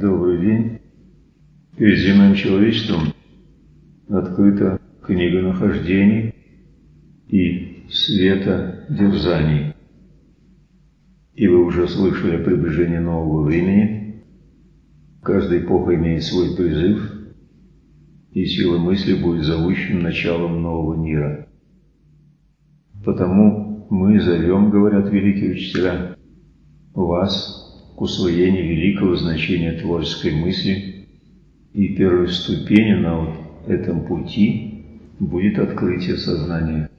Добрый день. Перед земным человечеством открыта книга нахождений и света дерзаний. И вы уже слышали о приближении нового времени. Каждая эпоха имеет свой призыв, и сила мысли будет зовущим началом нового мира. Потому мы зовем, говорят великие учителя, вас к усвоению великого значения творческой мысли, и первой ступенью на вот этом пути будет открытие сознания,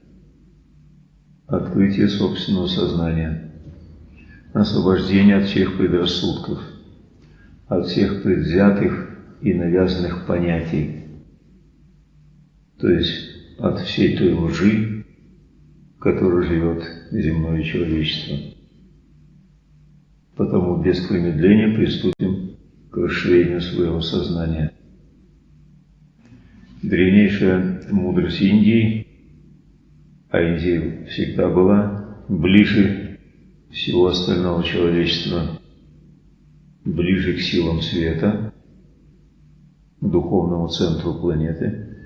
открытие собственного сознания – освобождение от всех предрассудков, от всех предвзятых и навязанных понятий, то есть от всей той лжи, которой живет земное человечество. Потому без промедления приступим к расширению своего сознания. Древнейшая мудрость Индии, а Индия всегда была ближе всего остального человечества ближе к силам света, к духовному центру планеты.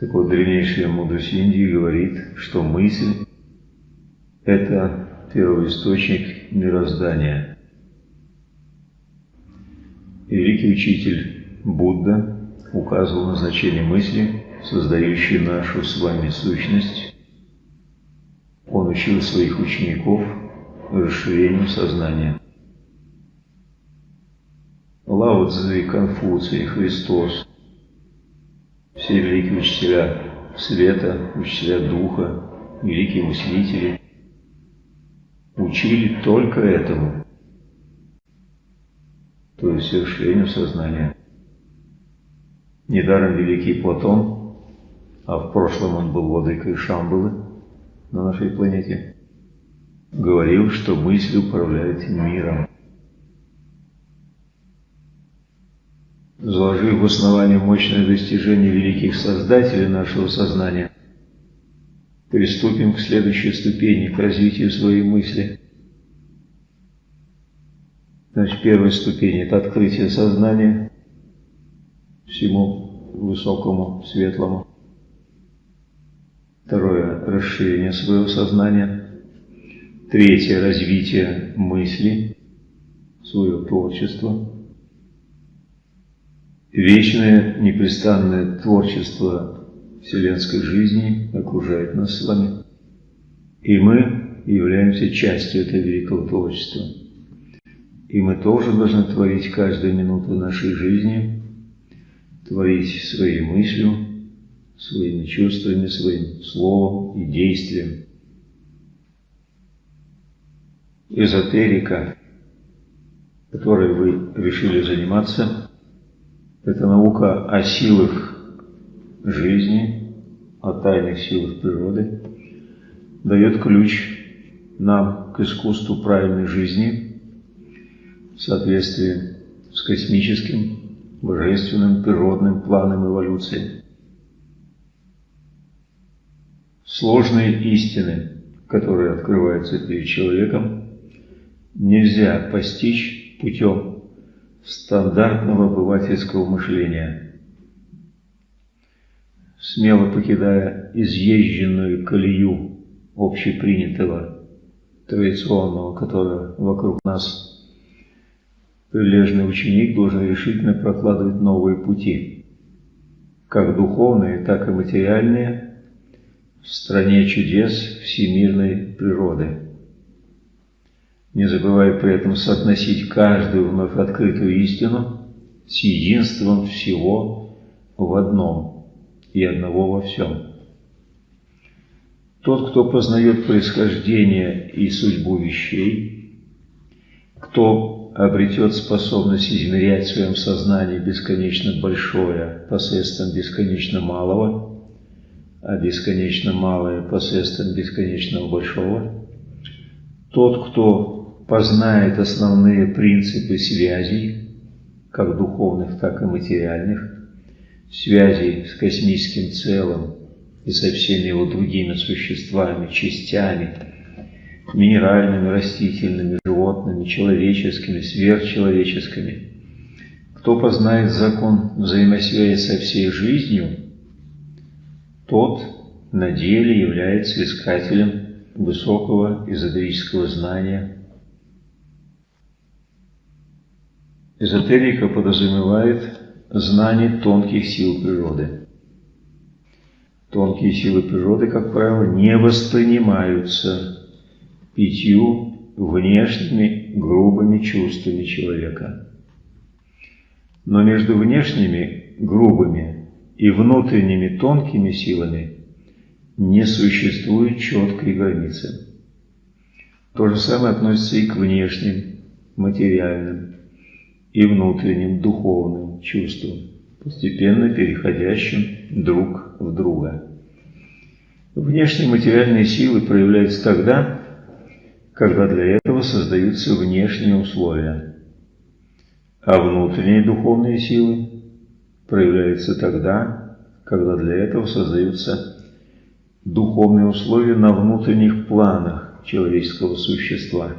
Так вот, древнейшая мудрость Индии говорит, что мысль – это первоисточник мироздания. Великий учитель Будда указывал на значение мысли, создающей нашу с вами сущность, он учил своих учеников расширению сознания. Лао Цзы, Конфуций, Христос, все великие учителя света, учителя духа, великие мыслители учили только этому, то есть расширению сознания. Недаром великий Платон, а в прошлом он был владыкой Шамбалы, на нашей планете, говорил, что мысль управляет миром. Заложив в основании мощное достижение великих создателей нашего сознания, приступим к следующей ступени, к развитию своей мысли. Значит, первая ступень – это открытие сознания всему высокому, светлому. Второе – расширение своего сознания. Третье – развитие мысли, своего творчества. Вечное, непрестанное творчество вселенской жизни окружает нас с вами. И мы являемся частью этого великого творчества. И мы тоже должны творить каждую минуту нашей жизни, творить своей мыслью, своими чувствами, своим словом и действием. Эзотерика, которой вы решили заниматься, это наука о силах жизни, о тайных силах природы, дает ключ нам к искусству правильной жизни в соответствии с космическим, божественным, природным планом эволюции. Сложные истины, которые открываются перед человеком, нельзя постичь путем стандартного обывательского мышления. Смело покидая изъезженную колею общепринятого, традиционного, которое вокруг нас, прилежный ученик должен решительно прокладывать новые пути, как духовные, так и материальные, в стране чудес всемирной природы. Не забывая при этом соотносить каждую вновь открытую истину с единством всего в одном и одного во всем. Тот, кто познает происхождение и судьбу вещей, кто обретет способность измерять в своем сознании бесконечно большое посредством бесконечно малого – а бесконечно малое посредством бесконечного большого. Тот, кто познает основные принципы связей, как духовных, так и материальных, связей с космическим целым и со всеми его другими существами, частями, минеральными, растительными, животными, человеческими, сверхчеловеческими. Кто познает закон взаимосвязи со всей жизнью, тот на деле является искателем высокого эзотерического знания. Эзотерика подразумевает знание тонких сил природы. Тонкие силы природы, как правило, не воспринимаются пятью внешними грубыми чувствами человека. Но между внешними грубыми и внутренними тонкими силами не существует четкой границы. То же самое относится и к внешним, материальным, и внутренним, духовным чувствам, постепенно переходящим друг в друга. Внешние материальные силы проявляются тогда, когда для этого создаются внешние условия. А внутренние духовные силы проявляются тогда, когда для этого создаются духовные условия на внутренних планах человеческого существа.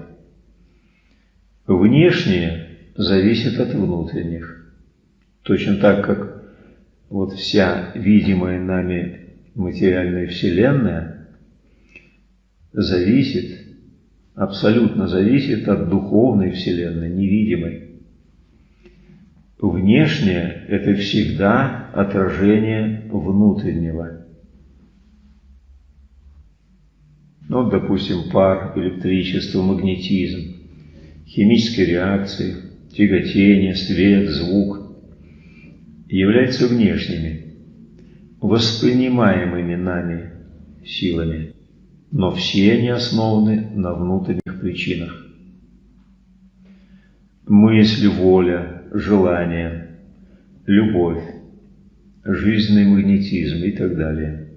Внешние зависят от внутренних. Точно так, как вот вся видимая нами материальная Вселенная зависит абсолютно зависит от духовной Вселенной, невидимой. Внешнее – это всегда отражение внутреннего. Ну, допустим, пар, электричество, магнетизм, химические реакции, тяготение, свет, звук являются внешними, воспринимаемыми нами силами но все они основаны на внутренних причинах. Мысль, воля, желание, любовь, жизненный магнетизм и так далее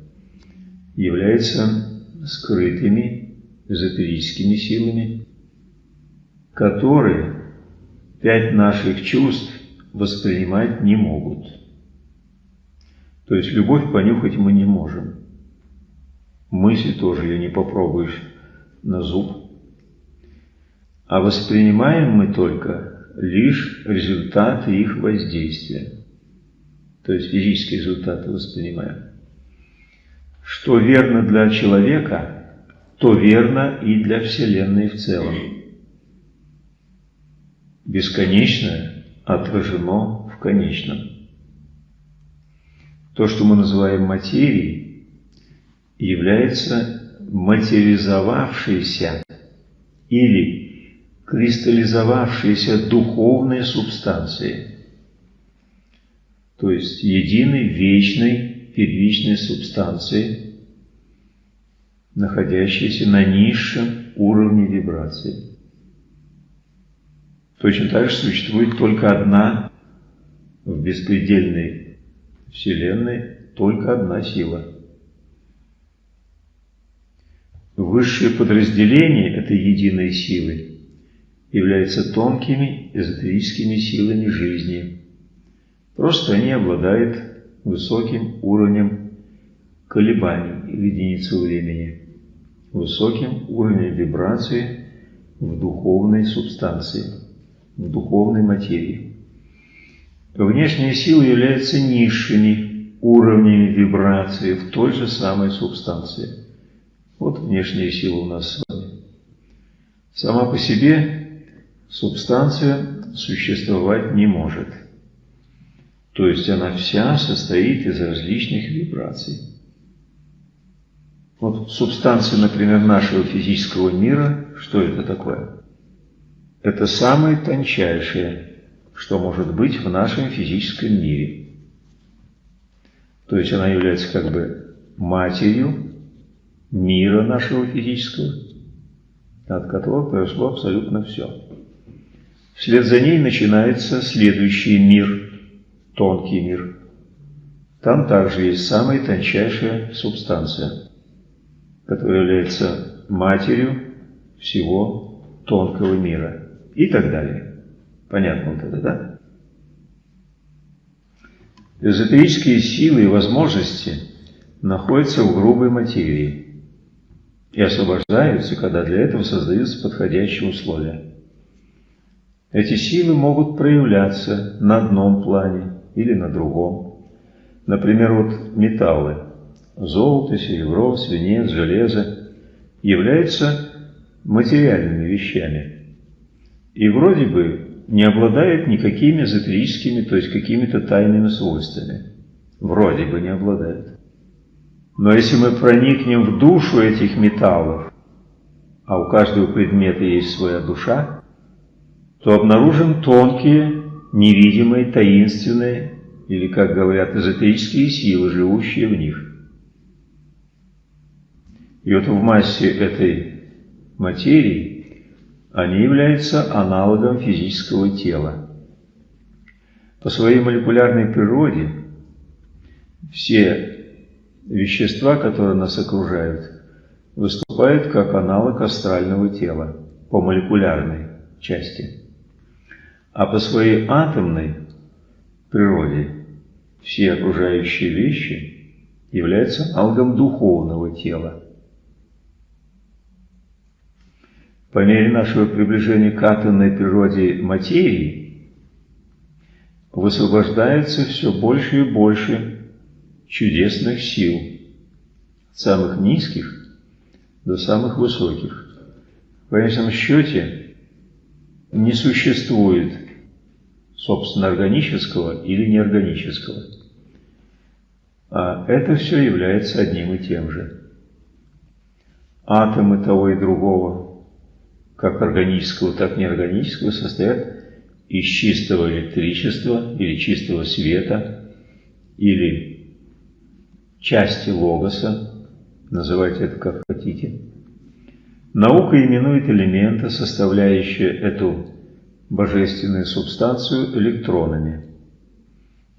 являются скрытыми эзотерическими силами, которые пять наших чувств воспринимать не могут. То есть любовь понюхать мы не можем. Мысли тоже ее не попробуешь на зуб. А воспринимаем мы только лишь результаты их воздействия. То есть физические результаты воспринимаем. Что верно для человека, то верно и для Вселенной в целом. Бесконечное отражено в конечном. То, что мы называем материей, является материализовавшейся или кристаллизовавшейся духовной субстанцией, то есть единой вечной первичной субстанцией, находящейся на низшем уровне вибрации. Точно так же существует только одна в беспредельной Вселенной, только одна сила – Высшее подразделение этой единой силы являются тонкими эзотерическими силами жизни. Просто они обладают высоким уровнем колебаний в единицу времени, высоким уровнем вибрации в духовной субстанции, духовной материи. Внешние силы являются низшими уровнями вибрации в той же самой субстанции – вот внешняя сила у нас с вами. Сама по себе субстанция существовать не может. То есть она вся состоит из различных вибраций. Вот субстанция, например, нашего физического мира, что это такое? Это самое тончайшее, что может быть в нашем физическом мире. То есть она является как бы матерью мира нашего физического, от которого произошло абсолютно все. Вслед за ней начинается следующий мир, тонкий мир. Там также есть самая тончайшая субстанция, которая является матерью всего тонкого мира и так далее. Понятно вот это, да? Эзотерические силы и возможности находятся в грубой материи – и освобождаются, когда для этого создаются подходящие условия. Эти силы могут проявляться на одном плане или на другом. Например, вот металлы – золото, серебро, свинец, железо – являются материальными вещами. И вроде бы не обладают никакими эзотерическими, то есть какими-то тайными свойствами. Вроде бы не обладают. Но если мы проникнем в душу этих металлов, а у каждого предмета есть своя душа, то обнаружим тонкие, невидимые, таинственные, или, как говорят, эзотерические силы, живущие в них. И вот в массе этой материи они являются аналогом физического тела. По своей молекулярной природе все вещества, которые нас окружают, выступают как аналог астрального тела по молекулярной части. А по своей атомной природе все окружающие вещи являются аналогом духовного тела. По мере нашего приближения к атомной природе материи высвобождается все больше и больше чудесных сил, от самых низких до самых высоких. В конечном счете не существует собственно органического или неорганического. А это все является одним и тем же. Атомы того и другого, как органического, так и неорганического, состоят из чистого электричества или чистого света, или части логоса, называйте это как хотите. Наука именует элементы, составляющие эту божественную субстанцию электронами.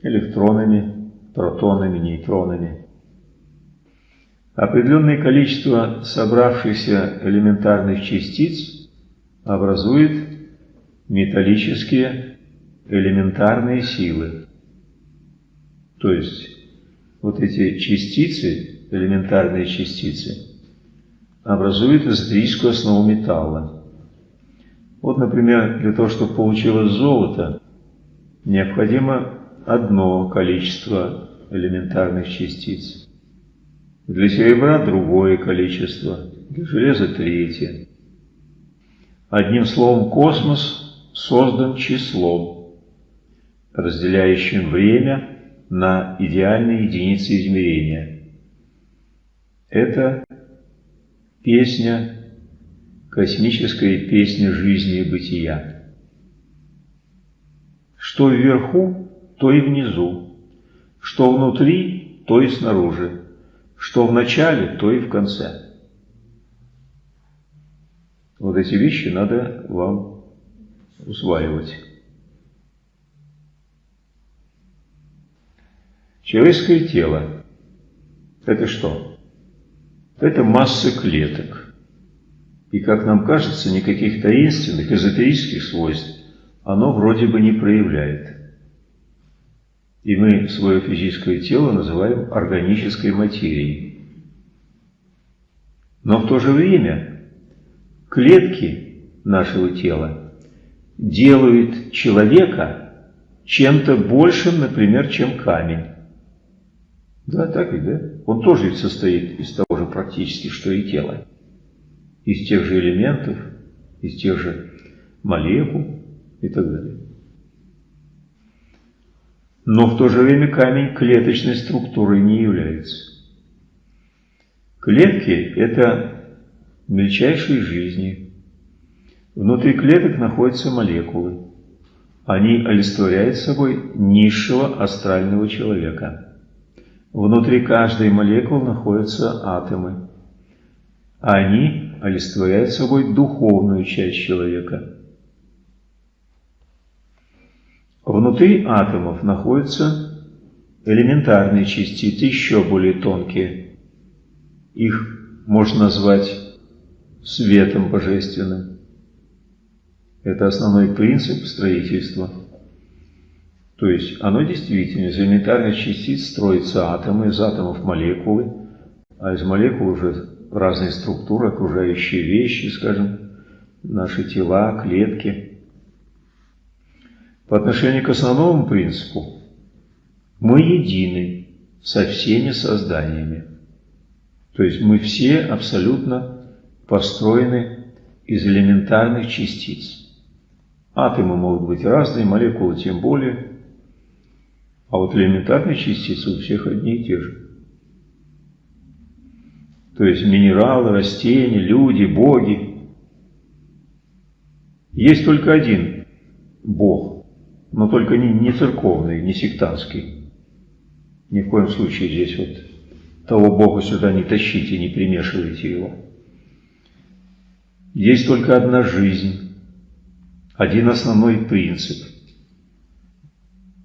Электронами, протонами, нейтронами. Определенное количество собравшихся элементарных частиц образует металлические элементарные силы. То есть вот эти частицы, элементарные частицы, образуют эзотерическую основу металла. Вот, например, для того, чтобы получилось золото, необходимо одно количество элементарных частиц. Для серебра другое количество, для железа третье. Одним словом, космос создан числом, разделяющим время на идеальные единицы измерения. Это песня Космическая песня жизни и бытия. Что вверху, то и внизу, что внутри, то и снаружи, что в начале, то и в конце. Вот эти вещи надо вам усваивать. Человеческое тело – это что? Это масса клеток – и, как нам кажется, никаких таинственных, эзотерических свойств оно вроде бы не проявляет. И мы свое физическое тело называем органической материей. Но в то же время клетки нашего тела делают человека чем-то большим, например, чем камень. Да, так ведь, да? Он тоже состоит из того же практически, что и тело из тех же элементов, из тех же молекул и так далее. Но в то же время камень клеточной структурой не является. Клетки – это мельчайшие жизни. Внутри клеток находятся молекулы. Они олицетворяют собой низшего астрального человека. Внутри каждой молекулы находятся атомы. Они олицетворяет собой духовную часть человека. Внутри атомов находятся элементарные частицы, еще более тонкие. Их можно назвать светом божественным. Это основной принцип строительства. То есть оно действительно из элементарных частиц строятся атомы, из атомов молекулы, а из молекул уже разные структуры, окружающие вещи, скажем, наши тела, клетки. По отношению к основному принципу, мы едины со всеми созданиями. То есть мы все абсолютно построены из элементарных частиц. Атомы могут быть разные, молекулы тем более. А вот элементарные частицы у всех одни и те же. То есть минералы, растения, люди, боги. Есть только один Бог, но только не, не церковный, не сектантский. Ни в коем случае здесь вот того Бога сюда не тащите, не примешивайте его. Есть только одна жизнь, один основной принцип,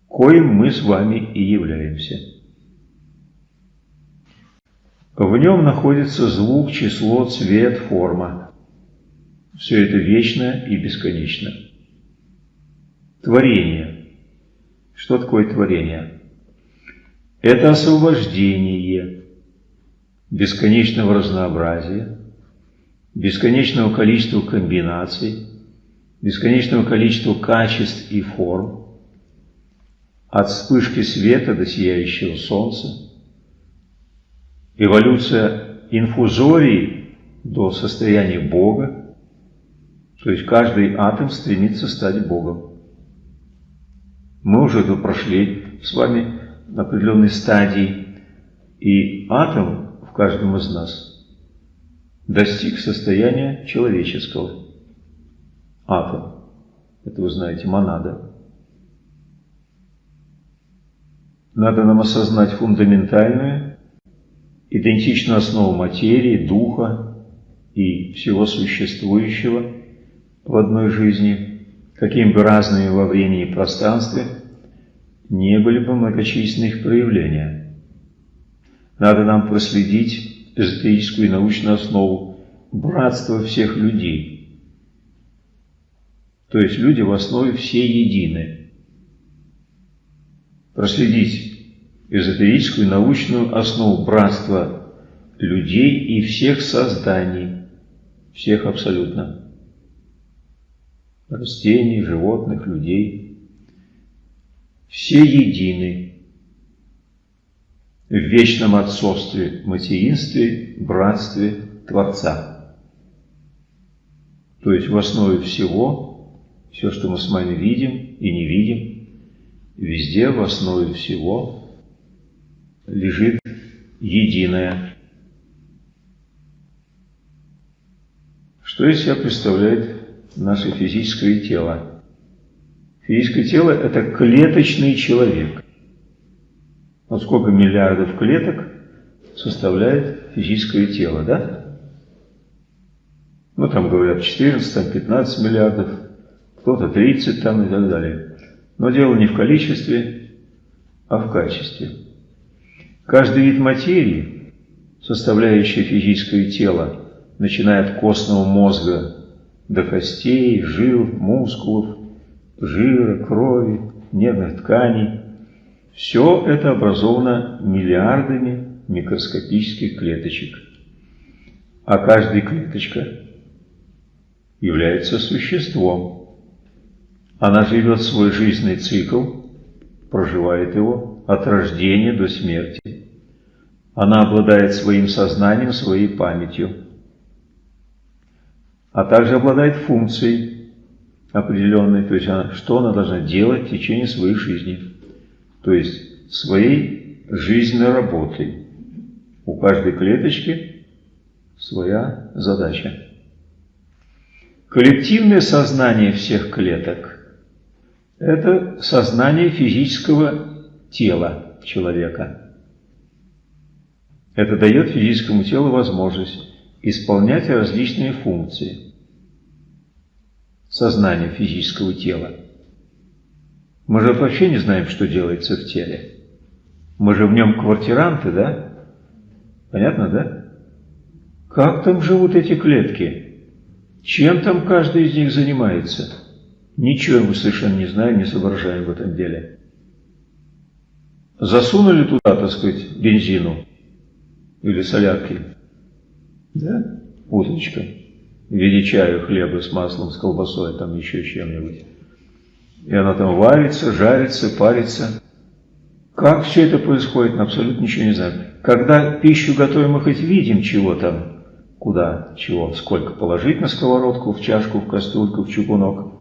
коим мы с вами и являемся. В нем находится звук, число, цвет, форма. Все это вечно и бесконечно. Творение. Что такое творение? Это освобождение бесконечного разнообразия, бесконечного количества комбинаций, бесконечного количества качеств и форм, от вспышки света до сияющего солнца, эволюция инфузории до состояния Бога, то есть каждый атом стремится стать Богом. Мы уже это прошли с вами на определенной стадии, и атом в каждом из нас – достиг состояния человеческого. Атом. Это вы знаете, монада. Надо нам осознать фундаментальную, идентичную основу материи, духа и всего существующего в одной жизни, каким бы разными во времени и пространстве не были бы многочисленные их проявления. Надо нам проследить эзотерическую и научную основу братства всех людей. То есть люди в основе все едины. Проследить эзотерическую и научную основу братства людей и всех созданий, всех абсолютно. Растений, животных, людей. Все едины в вечном отцовстве, материнстве, братстве Творца. То есть в основе всего, все, что мы с вами видим и не видим, везде в основе всего лежит единое. Что из себя представляет наше физическое тело? Физическое тело – это клеточный человек. Вот сколько миллиардов клеток составляет физическое тело, да? Ну, там говорят 14, там 15 миллиардов, кто-то 30 там и так далее. Но дело не в количестве, а в качестве. Каждый вид материи, составляющий физическое тело, начиная от костного мозга до костей, жил, мускулов, жира, крови, нервных тканей, все это образовано миллиардами микроскопических клеточек. А каждая клеточка является существом. Она живет свой жизненный цикл, проживает его от рождения до смерти. Она обладает своим сознанием, своей памятью, а также обладает функцией определенной, то есть что она должна делать в течение своей жизни то есть своей жизненной работой. У каждой клеточки своя задача. Коллективное сознание всех клеток – это сознание физического тела человека. Это дает физическому телу возможность исполнять различные функции. Сознание физического тела – мы же вообще не знаем, что делается в теле. Мы же в нем квартиранты, да? Понятно, да? Как там живут эти клетки? Чем там каждый из них занимается? Ничего мы совершенно не знаем, не соображаем в этом деле. Засунули туда, так сказать, бензину или солярки. Да? Уточка. В виде чая, хлеба с маслом, с колбасой, там еще чем-нибудь. И она там варится, жарится, парится. Как все это происходит, абсолютно ничего не знаю. Когда пищу готовим, мы хоть видим, чего там, куда, чего, сколько положить на сковородку, в чашку, в кастрюльку, в чугунок.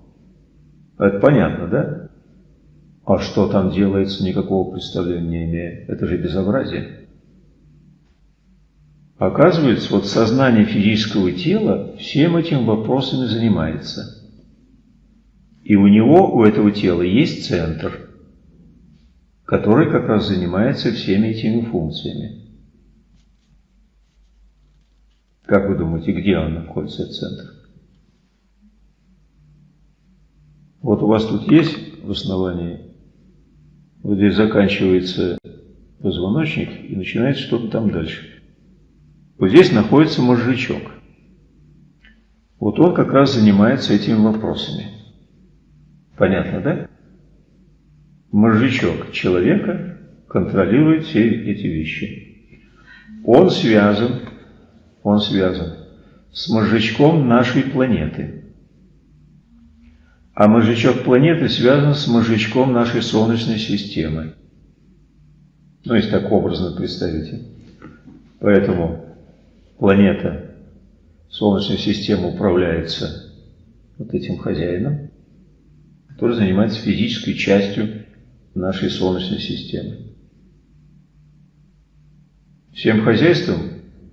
Это понятно, да? А что там делается, никакого представления не имея. Это же безобразие. Оказывается, вот сознание физического тела всем этим вопросами занимается. И у него, у этого тела есть центр, который как раз занимается всеми этими функциями. Как вы думаете, где он находится, этот центр? Вот у вас тут есть в основании вот здесь заканчивается позвоночник и начинается что-то там дальше. Вот здесь находится мозжечок. Вот он как раз занимается этими вопросами. Понятно, да? Мозжечок человека контролирует все эти вещи. Он связан, он связан с мозжечком нашей планеты – а мозжечок планеты связан с мозжечком нашей Солнечной системы. Ну, если так образно представите. Поэтому планета, Солнечная система управляется вот этим хозяином, который занимается физической частью нашей Солнечной системы. Всем хозяйством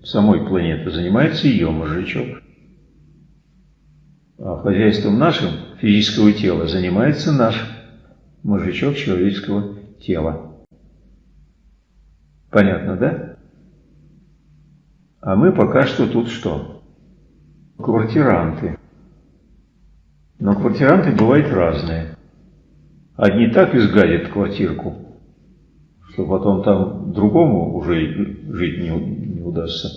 самой планеты занимается ее мозжечок. А хозяйством нашим физического тела занимается наш мужичок человеческого тела. Понятно, да? А мы пока что тут что? Квартиранты. Но квартиранты бывают разные. Одни так изгадят квартирку, что потом там другому уже жить не, не удастся.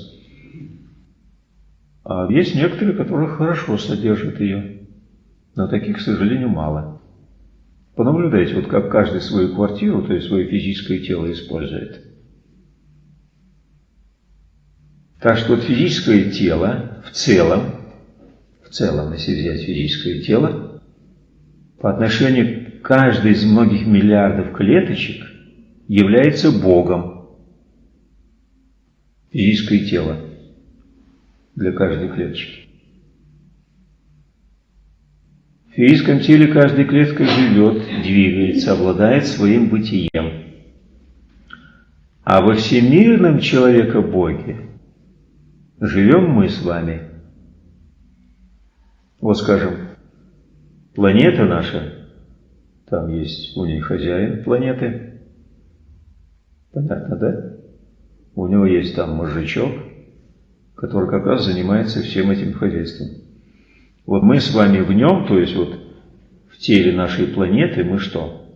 А есть некоторые, которые хорошо содержат ее. Но таких, к сожалению, мало. Понаблюдайте, вот как каждый свою квартиру, то есть свое физическое тело использует. Так что вот физическое тело в целом, целом, если взять физическое тело, по отношению к каждой из многих миллиардов клеточек является Богом. Физическое тело для каждой клеточки. В физическом теле каждая клетка живет, двигается, обладает своим бытием. А во всемирном человека-боге живем мы с вами. Вот скажем, планета наша, там есть у ней хозяин планеты, понятно, да? У него есть там мозжечок, который как раз занимается всем этим хозяйством. Вот мы с вами в нем, то есть вот в теле нашей планеты, мы что?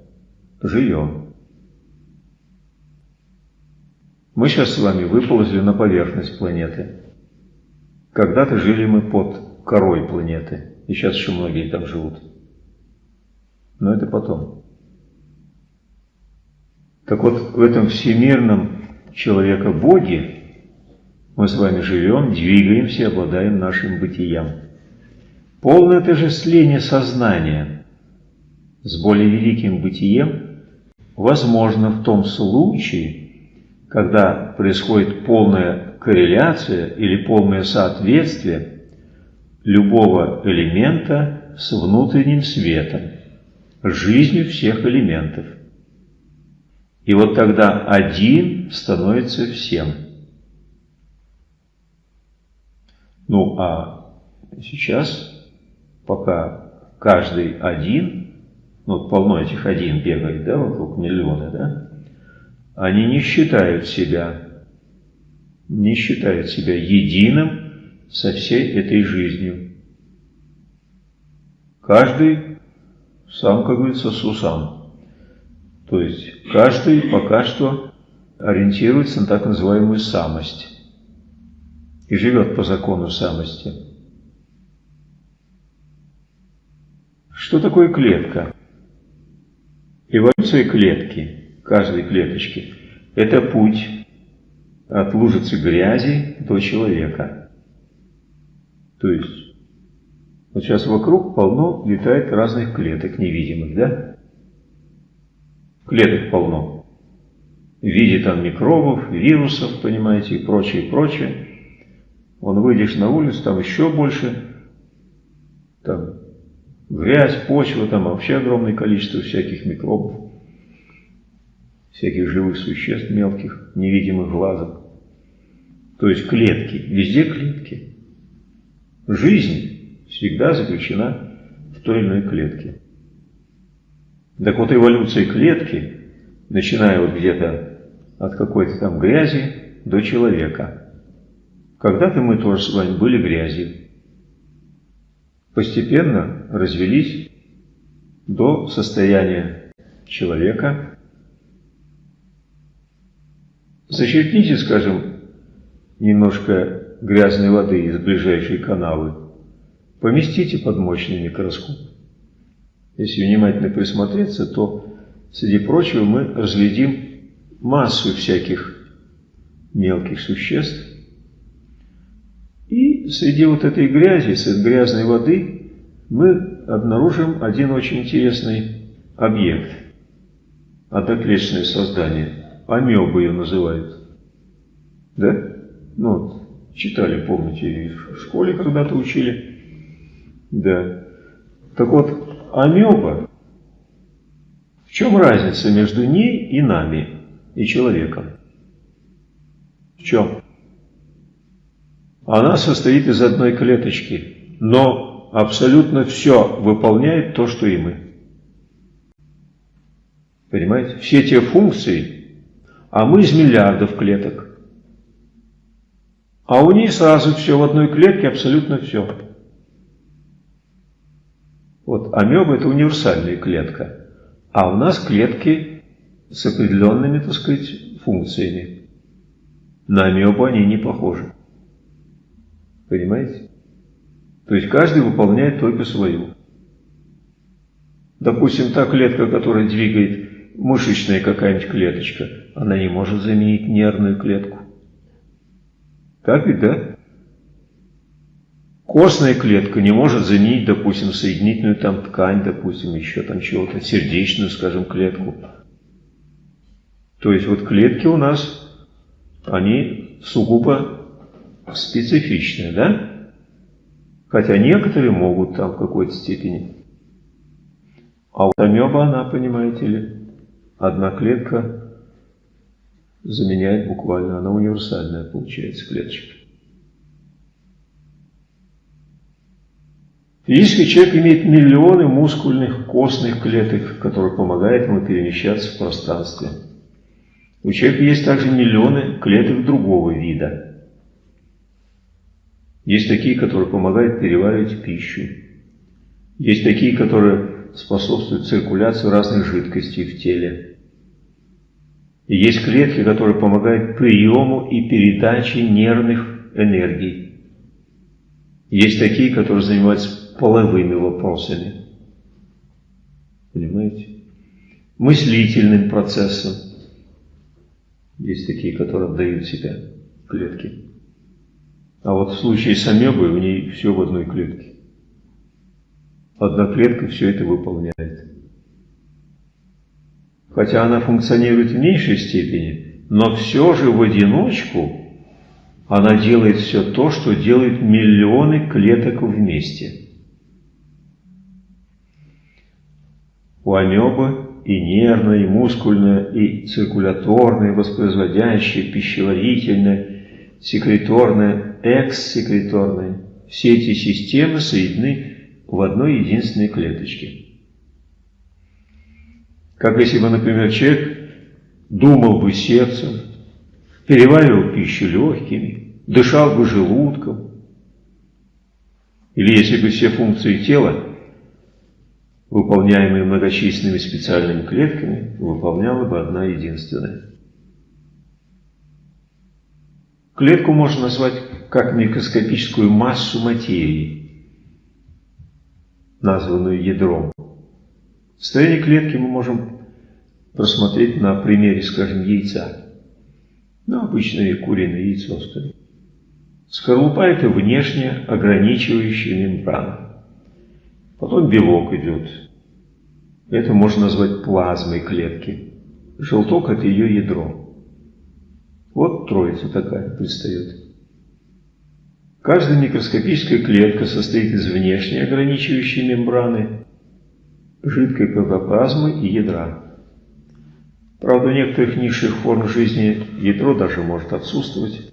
Живем. Мы сейчас с вами выползли на поверхность планеты. Когда-то жили мы под корой планеты, и сейчас еще многие там живут. Но это потом. Так вот, в этом всемирном человека-боге мы с вами живем, двигаемся, обладаем нашим бытием. Полное отождествление сознания с более великим бытием возможно в том случае, когда происходит полная корреляция или полное соответствие любого элемента с внутренним светом, жизнью всех элементов. И вот тогда один становится всем. Ну а сейчас пока каждый один, ну полно этих один бегает, да, вокруг миллиона, да, они не считают себя, не считают себя единым со всей этой жизнью. Каждый сам, как говорится, сусам. То есть каждый пока что ориентируется на так называемую самость и живет по закону самости. Что такое клетка? Эволюция клетки, каждой клеточки, это путь от лужицы грязи до человека. То есть, вот сейчас вокруг полно летает разных клеток невидимых, да? Клеток полно. В виде там микробов, вирусов, понимаете, и прочее, прочее. Он выйдешь на улицу, там еще больше, там грязь, почва, там вообще огромное количество всяких микробов, всяких живых существ мелких, невидимых глазом. То есть клетки, везде клетки. Жизнь всегда заключена в той или иной клетке. Так вот эволюция клетки, начиная вот где-то от какой-то там грязи до человека. Когда-то мы тоже с вами были грязью постепенно развелись до состояния человека. Зачерпните, скажем, немножко грязной воды из ближайшей канавы, поместите под мощный микроскоп. Если внимательно присмотреться, то, среди прочего, мы разглядим массу всяких мелких существ, и среди вот этой грязи, этой грязной воды, мы обнаружим один очень интересный объект. Одноклеточное создание. Амебы ее называют. Да? Ну, читали, помните, в школе когда-то учили. Да. Так вот, амеба, в чем разница между ней и нами, и человеком? В чем? Она состоит из одной клеточки, но абсолютно все выполняет то, что и мы. Понимаете? Все те функции, а мы из миллиардов клеток. А у нее сразу все в одной клетке, абсолютно все. Вот амеба это универсальная клетка, а у нас клетки с определенными, так сказать, функциями. На амебу они не похожи. Понимаете? То есть каждый выполняет только свою. Допустим, та клетка, которая двигает мышечная какая-нибудь клеточка, она не может заменить нервную клетку. Так ведь, да? Костная клетка не может заменить, допустим, соединительную там ткань, допустим, еще там чего-то, сердечную, скажем, клетку. То есть вот клетки у нас, они сугубо специфичная, да? Хотя некоторые могут там в какой-то степени. А вот амеба, она, понимаете ли, одна клетка заменяет буквально, она универсальная получается клеточка. Если человек имеет миллионы мускульных костных клеток, которые помогают ему перемещаться в пространстве, у человека есть также миллионы клеток другого вида – есть такие, которые помогают переваривать пищу. Есть такие, которые способствуют циркуляции разных жидкостей в теле. Есть клетки, которые помогают приему и передаче нервных энергий. Есть такие, которые занимаются половыми вопросами. Понимаете? Мыслительным процессом. Есть такие, которые отдают себя клетки. А вот в случае с амебой у ней все в одной клетке. Одна клетка все это выполняет. Хотя она функционирует в меньшей степени, но все же в одиночку она делает все то, что делают миллионы клеток вместе. У амебы и нервная, и мускульная, и циркуляторная, воспроизводящая, пищеварительная, секреторная экссекреторной. Все эти системы соединены в одной единственной клеточке. Как если бы, например, человек думал бы сердцем, переваривал пищу легкими, дышал бы желудком. Или если бы все функции тела, выполняемые многочисленными специальными клетками, выполняла бы одна единственная. Клетку можно назвать как микроскопическую массу материи, названную ядром. Строение клетки мы можем просмотреть на примере, скажем, яйца. Ну, обычное куриное яйцо, скажем. Скорлупа – это внешне ограничивающая мембрана. Потом белок идет. Это можно назвать плазмой клетки. Желток – это ее ядро. Вот троица такая предстает. Каждая микроскопическая клетка состоит из внешней ограничивающей мембраны, жидкой протоплазмы и ядра. Правда, у некоторых низших форм жизни ядро даже может отсутствовать.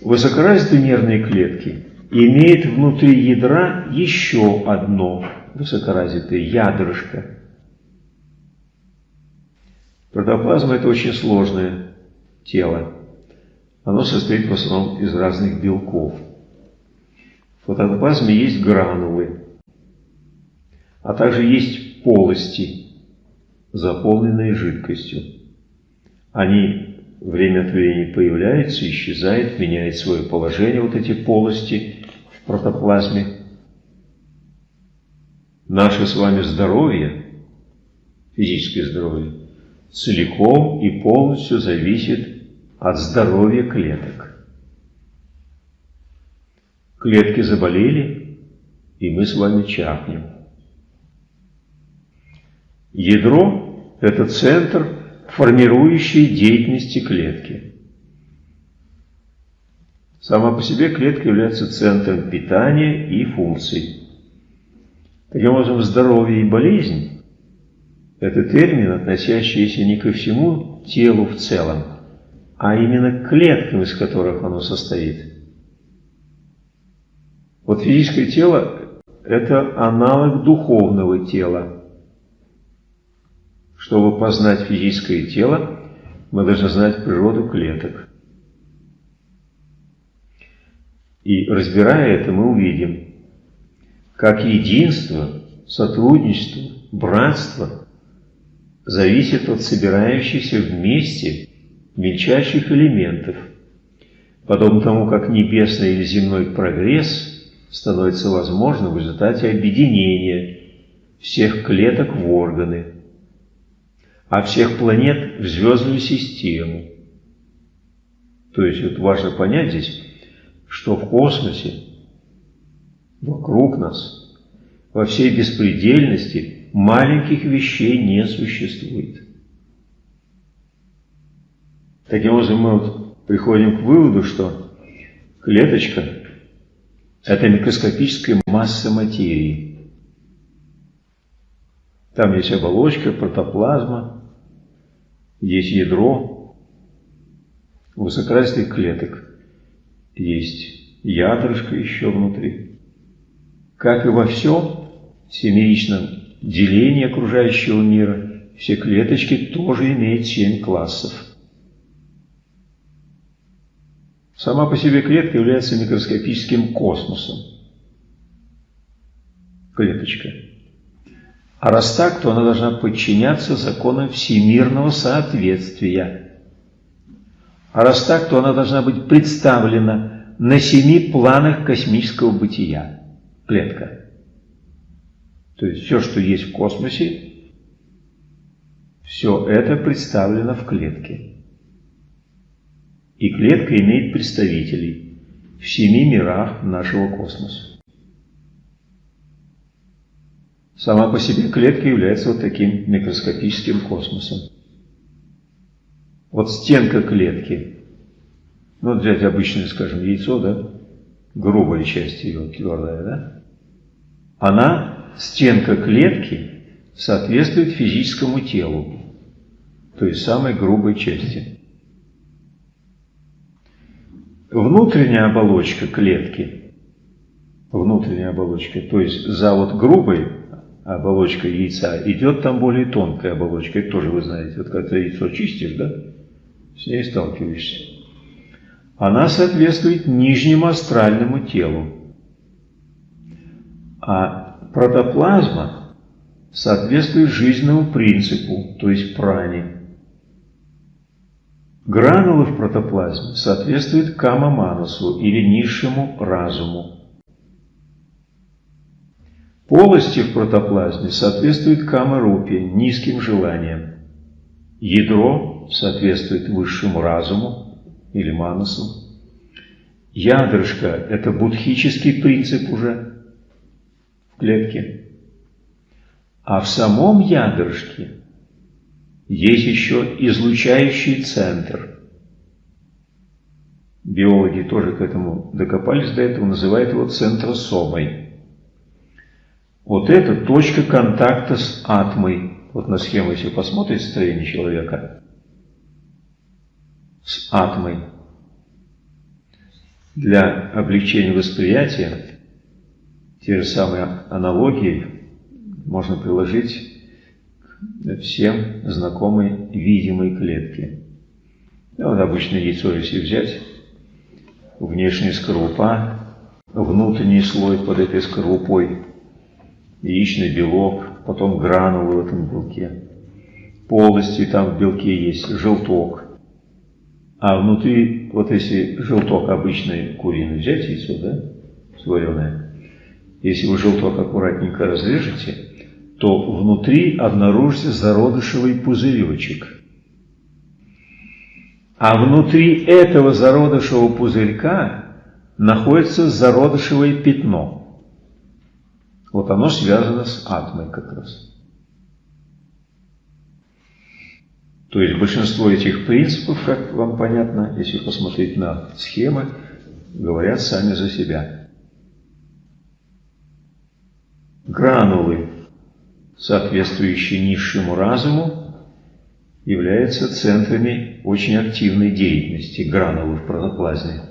Высокоразвитые нервные клетки имеют внутри ядра еще одно высокоразвитое ядрышко. Протоплазма – это очень сложное тело. Оно состоит в основном из разных белков. В протоплазме есть гранулы, а также есть полости, заполненные жидкостью. Они время от времени появляются, исчезают, меняют свое положение, вот эти полости в протоплазме. Наше с вами здоровье, физическое здоровье, целиком и полностью зависит от здоровья клеток. Клетки заболели, и мы с вами чахнем. Ядро – это центр, формирующий деятельности клетки. Сама по себе клетка является центром питания и функций. Таким образом, здоровье и болезнь – это термин, относящийся не ко всему телу в целом, а именно к клеткам, из которых оно состоит. Вот физическое тело – это аналог духовного тела. Чтобы познать физическое тело, мы должны знать природу клеток. И разбирая это, мы увидим, как единство, сотрудничество, братство зависит от собирающихся вместе мельчайших элементов, подобно тому, как небесный или земной прогресс становится возможным в результате объединения всех клеток в органы, а всех планет в звездную систему. То есть вот важно понять здесь, что в космосе, вокруг нас, во всей беспредельности маленьких вещей не существует. Таким образом, мы вот приходим к выводу, что клеточка – это микроскопическая масса материи. Там есть оболочка, протоплазма, есть ядро высокоразвитых клеток, есть ядрышко еще внутри. Как и во всем семеичном делении окружающего мира, все клеточки тоже имеют семь классов. Сама по себе клетка является микроскопическим космосом. Клеточка. А раз так, то она должна подчиняться законам всемирного соответствия. А раз так, то она должна быть представлена на семи планах космического бытия. Клетка. То есть все, что есть в космосе, все это представлено в клетке. И клетка имеет представителей в семи мирах нашего космоса. Сама по себе клетка является вот таким микроскопическим космосом. Вот стенка клетки, ну вот взять обычное, скажем, яйцо, да, грубая часть ее, твердая, да, она, стенка клетки, соответствует физическому телу, то есть самой грубой части. внутренняя оболочка клетки, внутренняя оболочка, то есть за вот грубой оболочкой яйца идет там более тонкая оболочка, это тоже вы знаете, вот когда яйцо чистишь, да, с ней сталкиваешься. Она соответствует нижнему астральному телу, а протоплазма соответствует жизненному принципу, то есть пране. Гранулы в протоплазме соответствуют кама-манасу или низшему разуму. Полости в протоплазме соответствуют кама-рупе, низким желаниям. Ядро соответствует высшему разуму или манасу. ядрышко – это будхический принцип уже в клетке. А в самом ядрышке есть еще излучающий центр. Биологи тоже к этому докопались до этого, называют его центросомой. Вот это точка контакта с атмой. Вот на схему, если посмотрите строение человека, с атмой. Для облегчения восприятия те же самые аналогии можно приложить к всем знакомой видимой клетке. Вот обычное яйцо, если взять, внешняя скорлупа, внутренний слой под этой скорлупой, яичный белок, потом гранулы в этом белке, полости там в белке есть, желток. А внутри, вот если желток обычный куриный взять яйцо, да, сваренное, если вы желток аккуратненько разрежете, то внутри обнаружится зародышевый пузыречек. А внутри этого зародышевого пузырька находится зародышевое пятно. Вот оно связано с атмой как раз. То есть большинство этих принципов, как вам понятно, если посмотреть на схемы, говорят сами за себя. Гранулы, соответствующие низшему разуму, являются центрами очень активной деятельности гранулы в протоплазме.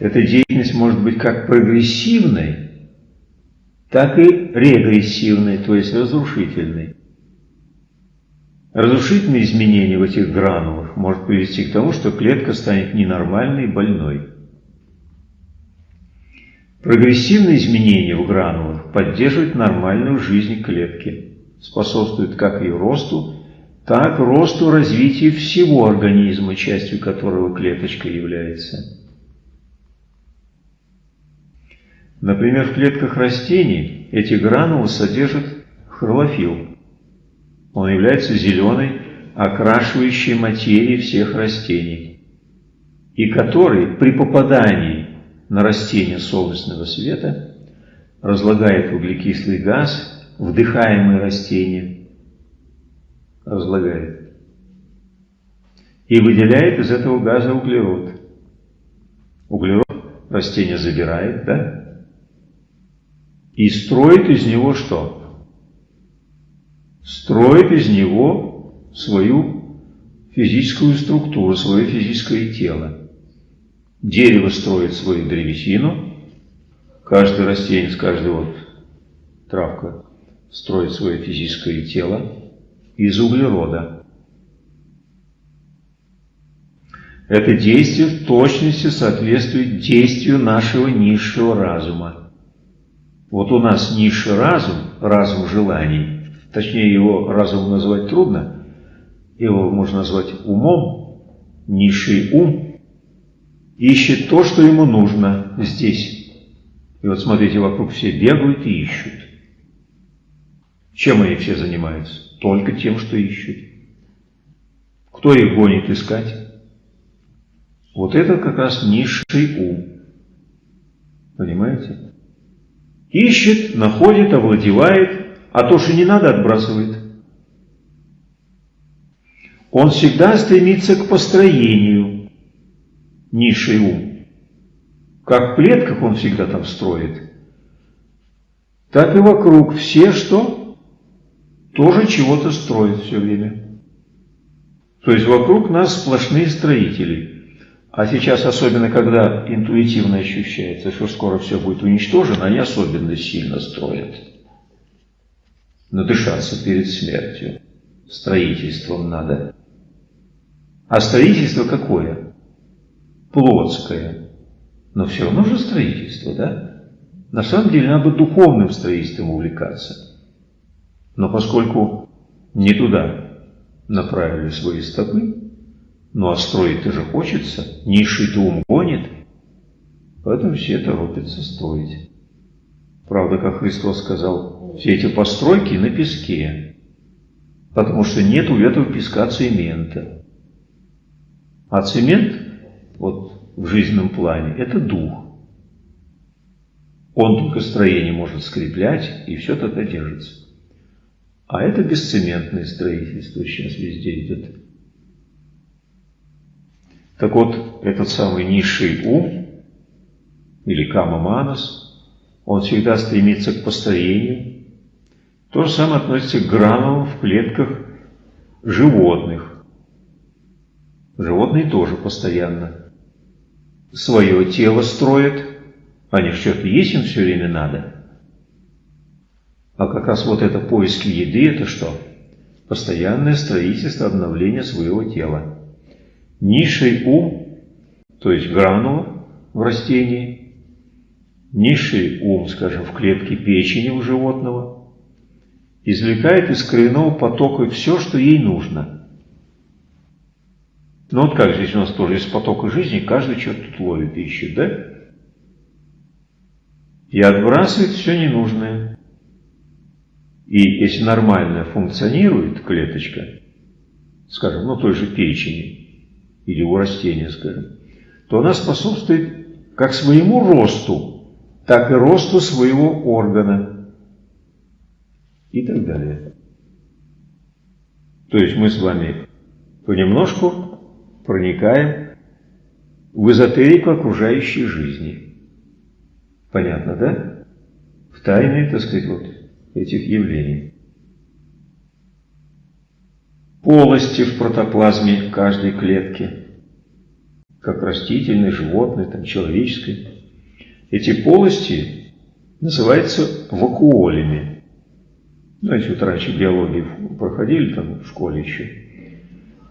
Эта деятельность может быть как прогрессивной, так и регрессивной, то есть разрушительной. Разрушительные изменения в этих гранулах может привести к тому, что клетка станет ненормальной и больной. Прогрессивные изменения в гранулах поддерживают нормальную жизнь клетки, способствуют как ее росту, так росту развития всего организма, частью которого клеточка является. Например, в клетках растений эти гранулы содержат хлорофилл. Он является зеленой, окрашивающей материей всех растений, и который при попадании на растение солнечного света разлагает углекислый газ, вдыхаемый растением, разлагает, и выделяет из этого газа углерод. Углерод растение забирает, да? И строит из него что? Строит из него свою физическую структуру, свое физическое тело. Дерево строит свою древесину, каждый растение, каждая вот травка строит свое физическое тело из углерода. Это действие в точности соответствует действию нашего низшего разума. Вот у нас низший разум, разум желаний, точнее его разум назвать трудно, его можно назвать умом, низший ум – ищет то, что ему нужно здесь. И вот смотрите, вокруг все бегают и ищут. Чем они все занимаются? Только тем, что ищут. Кто их гонит искать? Вот это как раз низший ум. Понимаете? Ищет, находит, овладевает, а то, что не надо, отбрасывает. Он всегда стремится к построению, низший ум. Как в клетках он всегда там строит, так и вокруг все что? Тоже чего-то строят все время. То есть вокруг нас сплошные строители. А сейчас, особенно когда интуитивно ощущается, что скоро все будет уничтожено, они особенно сильно строят. Надышаться перед смертью. Строительством надо. А строительство какое? плотское, но все равно же строительство, да? На самом деле надо духовным строительством увлекаться. Но поскольку не туда направили свои стопы, ну а строить-то же хочется, низший-то ум гонит, поэтому все торопятся строить. Правда, как Христос сказал, все эти постройки на песке, потому что нет у этого песка цемента. А цемент вот в жизненном плане – это дух. Он только строение может скреплять, и все тогда держится. А это бесцементное строительство сейчас везде идет. Так вот, этот самый низший ум, или кама манас, он всегда стремится к построению. То же самое относится к гранулам в клетках животных. Животные тоже постоянно свое тело строят, они что-то есть им все время надо. А как раз вот это поиски еды, это что? Постоянное строительство, обновление своего тела. Низший ум, то есть гранула в растении, низший ум, скажем, в клетке печени у животного, извлекает из коренного потока все, что ей нужно. Ну вот как здесь у нас тоже из потока жизни, каждый что-то тут ловит и ищет, да? И отбрасывает все ненужное. И если нормально функционирует клеточка, скажем, ну той же печени или у растения, скажем, то она способствует как своему росту, так и росту своего органа и так далее. То есть мы с вами понемножку проникаем в эзотерику окружающей жизни. Понятно, да? В тайны, так сказать, вот этих явлений. Полости в протоплазме каждой клетки, как растительной, животной, там, человеческой. Эти полости называются вакуолями. Знаете, вот раньше биологии проходили там в школе еще.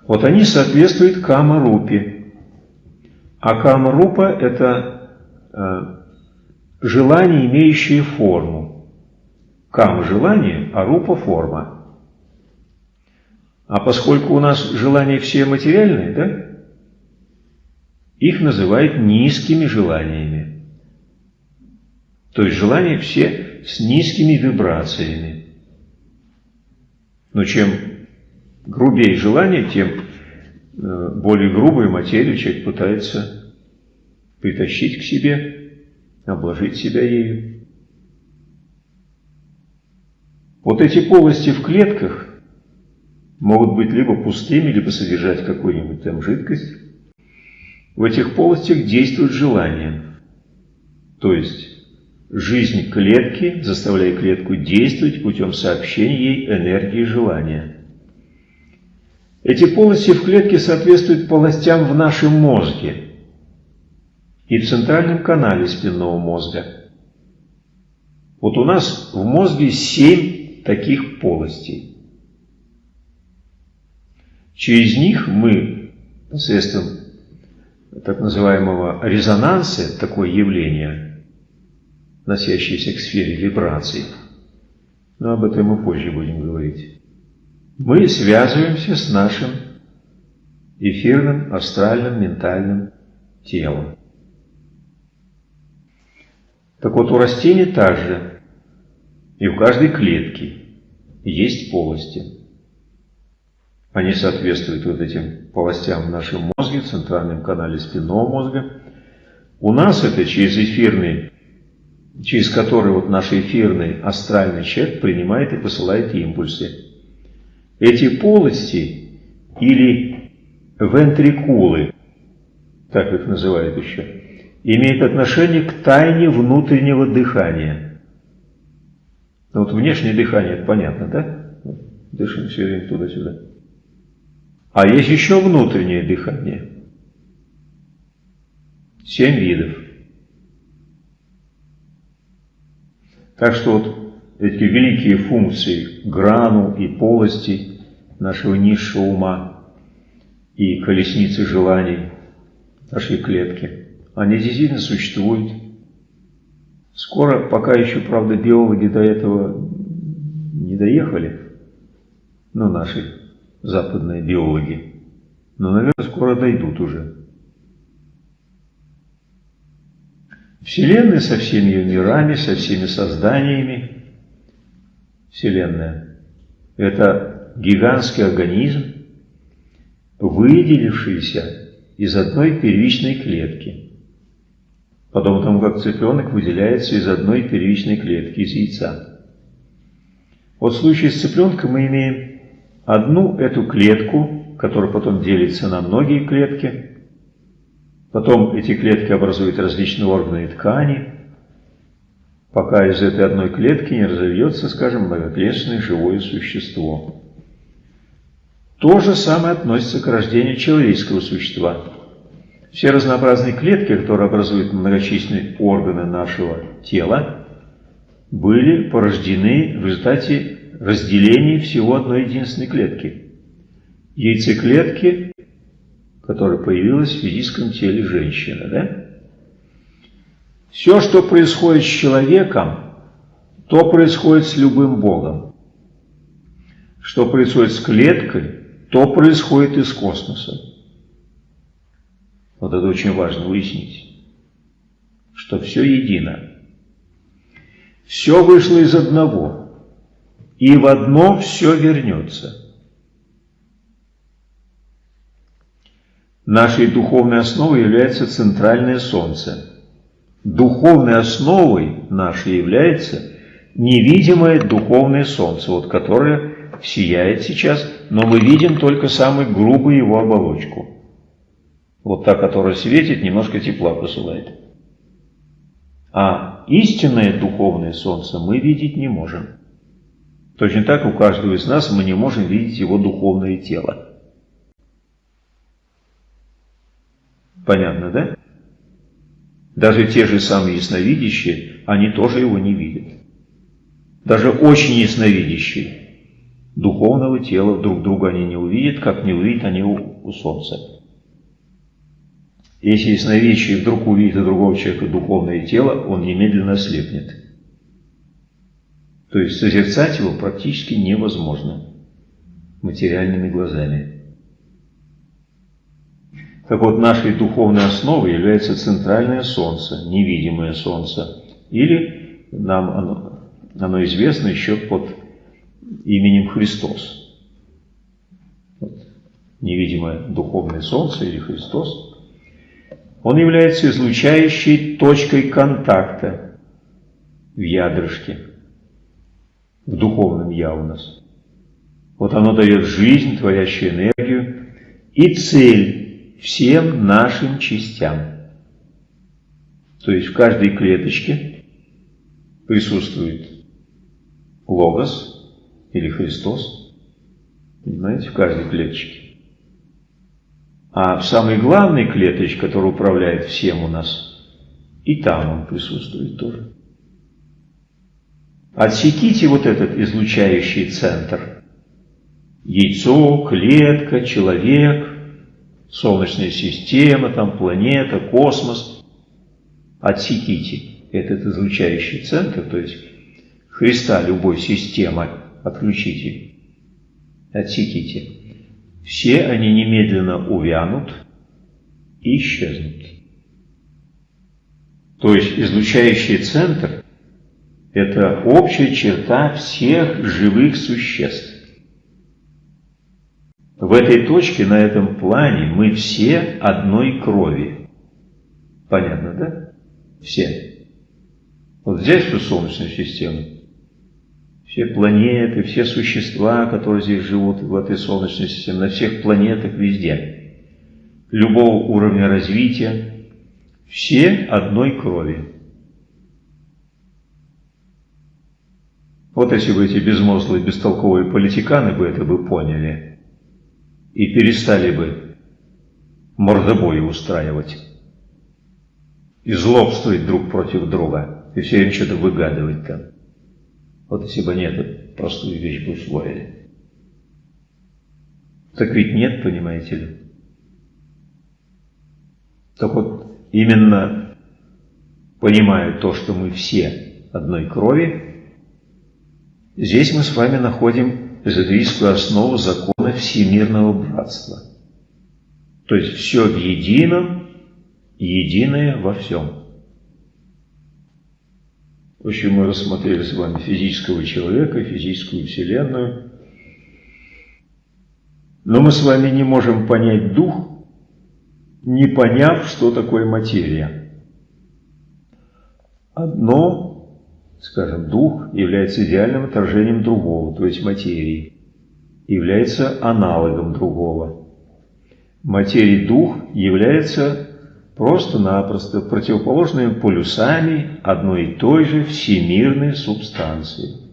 Вот они соответствуют кама-рупе. А кама-рупа – это э, желание, имеющее форму. Кам – желание, а рупа – форма. А поскольку у нас желания все материальные, да, их называют низкими желаниями. То есть желания все с низкими вибрациями. Но чем грубее желание, тем э, более грубую материю человек пытается притащить к себе, обложить себя ею. Вот эти полости в клетках могут быть либо пустыми, либо содержать какую-нибудь там жидкость. В этих полостях действует желание. То есть жизнь клетки заставляет клетку действовать путем сообщения ей энергии желания. Эти полости в клетке соответствуют полостям в нашем мозге и в центральном канале спинного мозга. Вот у нас в мозге семь таких полостей. Через них мы посредством так называемого резонанса, такое явление, носящееся к сфере вибраций, но об этом мы позже будем говорить, мы связываемся с нашим эфирным, астральным, ментальным телом. Так вот, у растений также и в каждой клетке есть полости. Они соответствуют вот этим полостям в нашем мозге, центральном канале спинного мозга. У нас это через эфирный, через который вот наш эфирный астральный человек принимает и посылает импульсы. Эти полости или вентрикулы, так их называют еще, имеют отношение к тайне внутреннего дыхания – ну вот внешнее дыхание, это понятно, да? Дышим все время туда-сюда. А есть еще внутреннее дыхание. Семь видов. Так что вот эти великие функции гранул и полости нашего низшего ума и колесницы желаний нашей клетки, они действительно существуют Скоро, пока еще, правда, биологи до этого не доехали, ну, наши западные биологи, но, наверное, скоро дойдут уже. Вселенная со всеми ее мирами, со всеми созданиями, Вселенная – это гигантский организм, выделившийся из одной первичной клетки. Подобно тому, как цыпленок выделяется из одной первичной клетки, из яйца. Вот в случае с цыпленком мы имеем одну эту клетку, которая потом делится на многие клетки. Потом эти клетки образуют различные органы и ткани, пока из этой одной клетки не разовьется, скажем, многоклеточное живое существо. То же самое относится к рождению человеческого существа. Все разнообразные клетки, которые образуют многочисленные органы нашего тела, были порождены в результате разделения всего одной единственной клетки. Яйцеклетки, которая появилась в физическом теле женщины. Да? Все, что происходит с человеком, то происходит с любым Богом. Что происходит с клеткой, то происходит из космоса. Вот это очень важно выяснить, что все едино. Все вышло из одного, и в одно все вернется. Нашей духовной основой является центральное солнце. Духовной основой нашей является невидимое духовное солнце, вот которое сияет сейчас, но мы видим только самую грубую его оболочку. Вот та, которая светит, немножко тепла посылает. А истинное духовное солнце мы видеть не можем. Точно так у каждого из нас мы не можем видеть его духовное тело. Понятно, да? Даже те же самые ясновидящие, они тоже его не видят. Даже очень ясновидящие духовного тела друг друга они не увидят, как не увидят они у, у Солнца. Если ясновидящий вдруг увидит у другого человека духовное тело, он немедленно ослепнет. То есть созерцать его практически невозможно материальными глазами. Так вот, нашей духовной основой является центральное солнце, невидимое солнце, или нам оно, оно известно еще под именем Христос. Вот, невидимое духовное солнце или Христос. Он является излучающей точкой контакта в ядрышке, в духовном я у нас. Вот оно дает жизнь, творящую энергию и цель всем нашим частям. То есть в каждой клеточке присутствует логос, или Христос, понимаете, в каждой клеточке. А в самой главной клеточке, которая управляет всем у нас, и там он присутствует тоже. Отсеките вот этот излучающий центр. Яйцо, клетка, человек, Солнечная система, там планета, космос. Отсеките этот излучающий центр, то есть Христа любой системы отключите, отсеките. Все они немедленно увянут и исчезнут. То есть излучающий центр – это общая черта всех живых существ. В этой точке, на этом плане мы все одной крови. Понятно, да? Все. Вот взять всю Солнечную систему – все планеты, все существа, которые здесь живут в этой Солнечной системе, на всех планетах, везде, любого уровня развития, все одной крови. Вот если бы эти безмозглые, бестолковые политиканы бы это бы поняли и перестали бы мордобои устраивать и злобствовать друг против друга, и все им что-то выгадывать там. Вот если бы они эту простую вещь бы усвоили. Так ведь нет, понимаете ли. Так вот, именно понимая то, что мы все одной крови, здесь мы с вами находим эзотерическую основу закона всемирного братства. То есть все в едином, единое во всем. В общем, мы рассмотрели с вами физического человека, физическую вселенную. Но мы с вами не можем понять дух, не поняв, что такое материя. Одно, скажем, дух является идеальным отражением другого, то есть материи, является аналогом другого. Материя дух является просто-напросто противоположными полюсами одной и той же всемирной субстанции.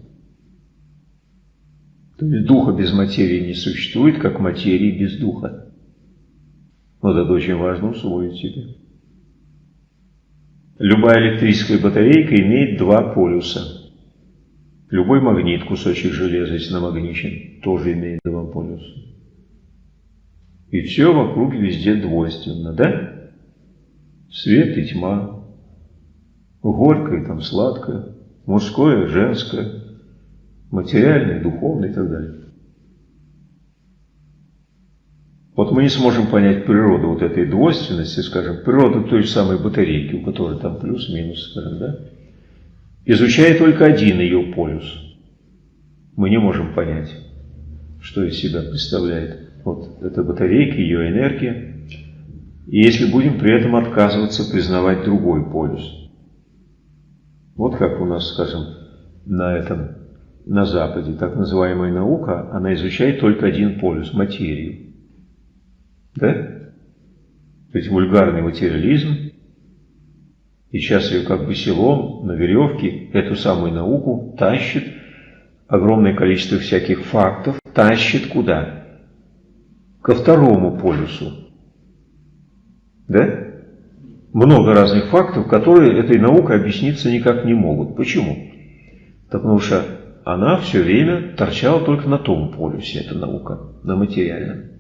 То есть духа без материи не существует, как материи без духа. Вот это очень важно усвоить себе. Любая электрическая батарейка имеет два полюса. Любой магнит, кусочек железа, если намагничен, тоже имеет два полюса. И все вокруг везде двойственно, да? Свет и тьма, горькое там сладкое, мужское, женское, материальное, духовное и так далее. Вот мы не сможем понять природу вот этой двойственности, скажем, природу той же самой батарейки, у которой там плюс-минус, скажем, да, изучая только один ее полюс. Мы не можем понять, что из себя представляет вот эта батарейка, ее энергия, и если будем при этом отказываться признавать другой полюс. Вот как у нас, скажем, на этом, на Западе, так называемая наука, она изучает только один полюс – материю. Да? То есть вульгарный материализм, и сейчас ее как бы селом на веревке эту самую науку тащит, огромное количество всяких фактов, тащит куда? Ко второму полюсу. Да? Много разных фактов, которые этой наукой объясниться никак не могут. Почему? Потому что она все время торчала только на том полюсе, эта наука, на материальном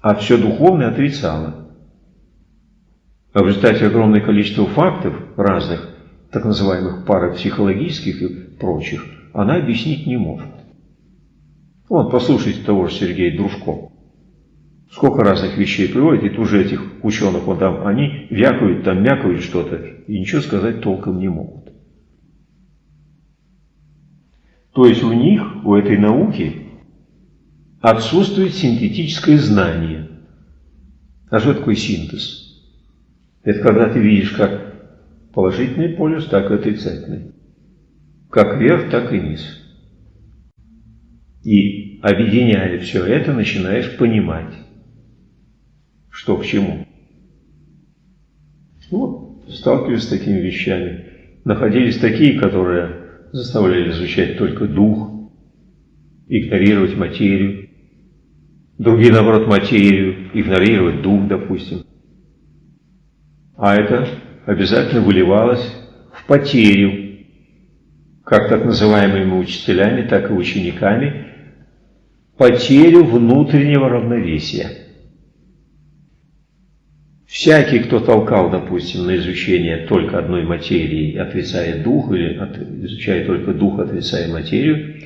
а все духовное отрицала. А в результате огромное количество фактов разных, так называемых парапсихологических и прочих, она объяснить не может. Вот, послушайте того же Сергея Дружко. Сколько разных вещей приводит, и тут же этих ученых, вот там, они вякают, там мякают что-то, и ничего сказать толком не могут. То есть у них, у этой науки, отсутствует синтетическое знание. А что такое синтез? Это когда ты видишь как положительный полюс, так и отрицательный. Как вверх, так и низ. И объединяя все это, начинаешь понимать, что к чему. Вот, сталкивались с такими вещами. Находились такие, которые заставляли изучать только дух, игнорировать материю, Другие, наоборот, материю, игнорировать дух, допустим. А это обязательно выливалось в потерю, как так называемыми учителями, так и учениками, потерю внутреннего равновесия. Всякий, кто толкал, допустим, на изучение только одной материи, отрицая дух, или изучая только дух, отрицая материю,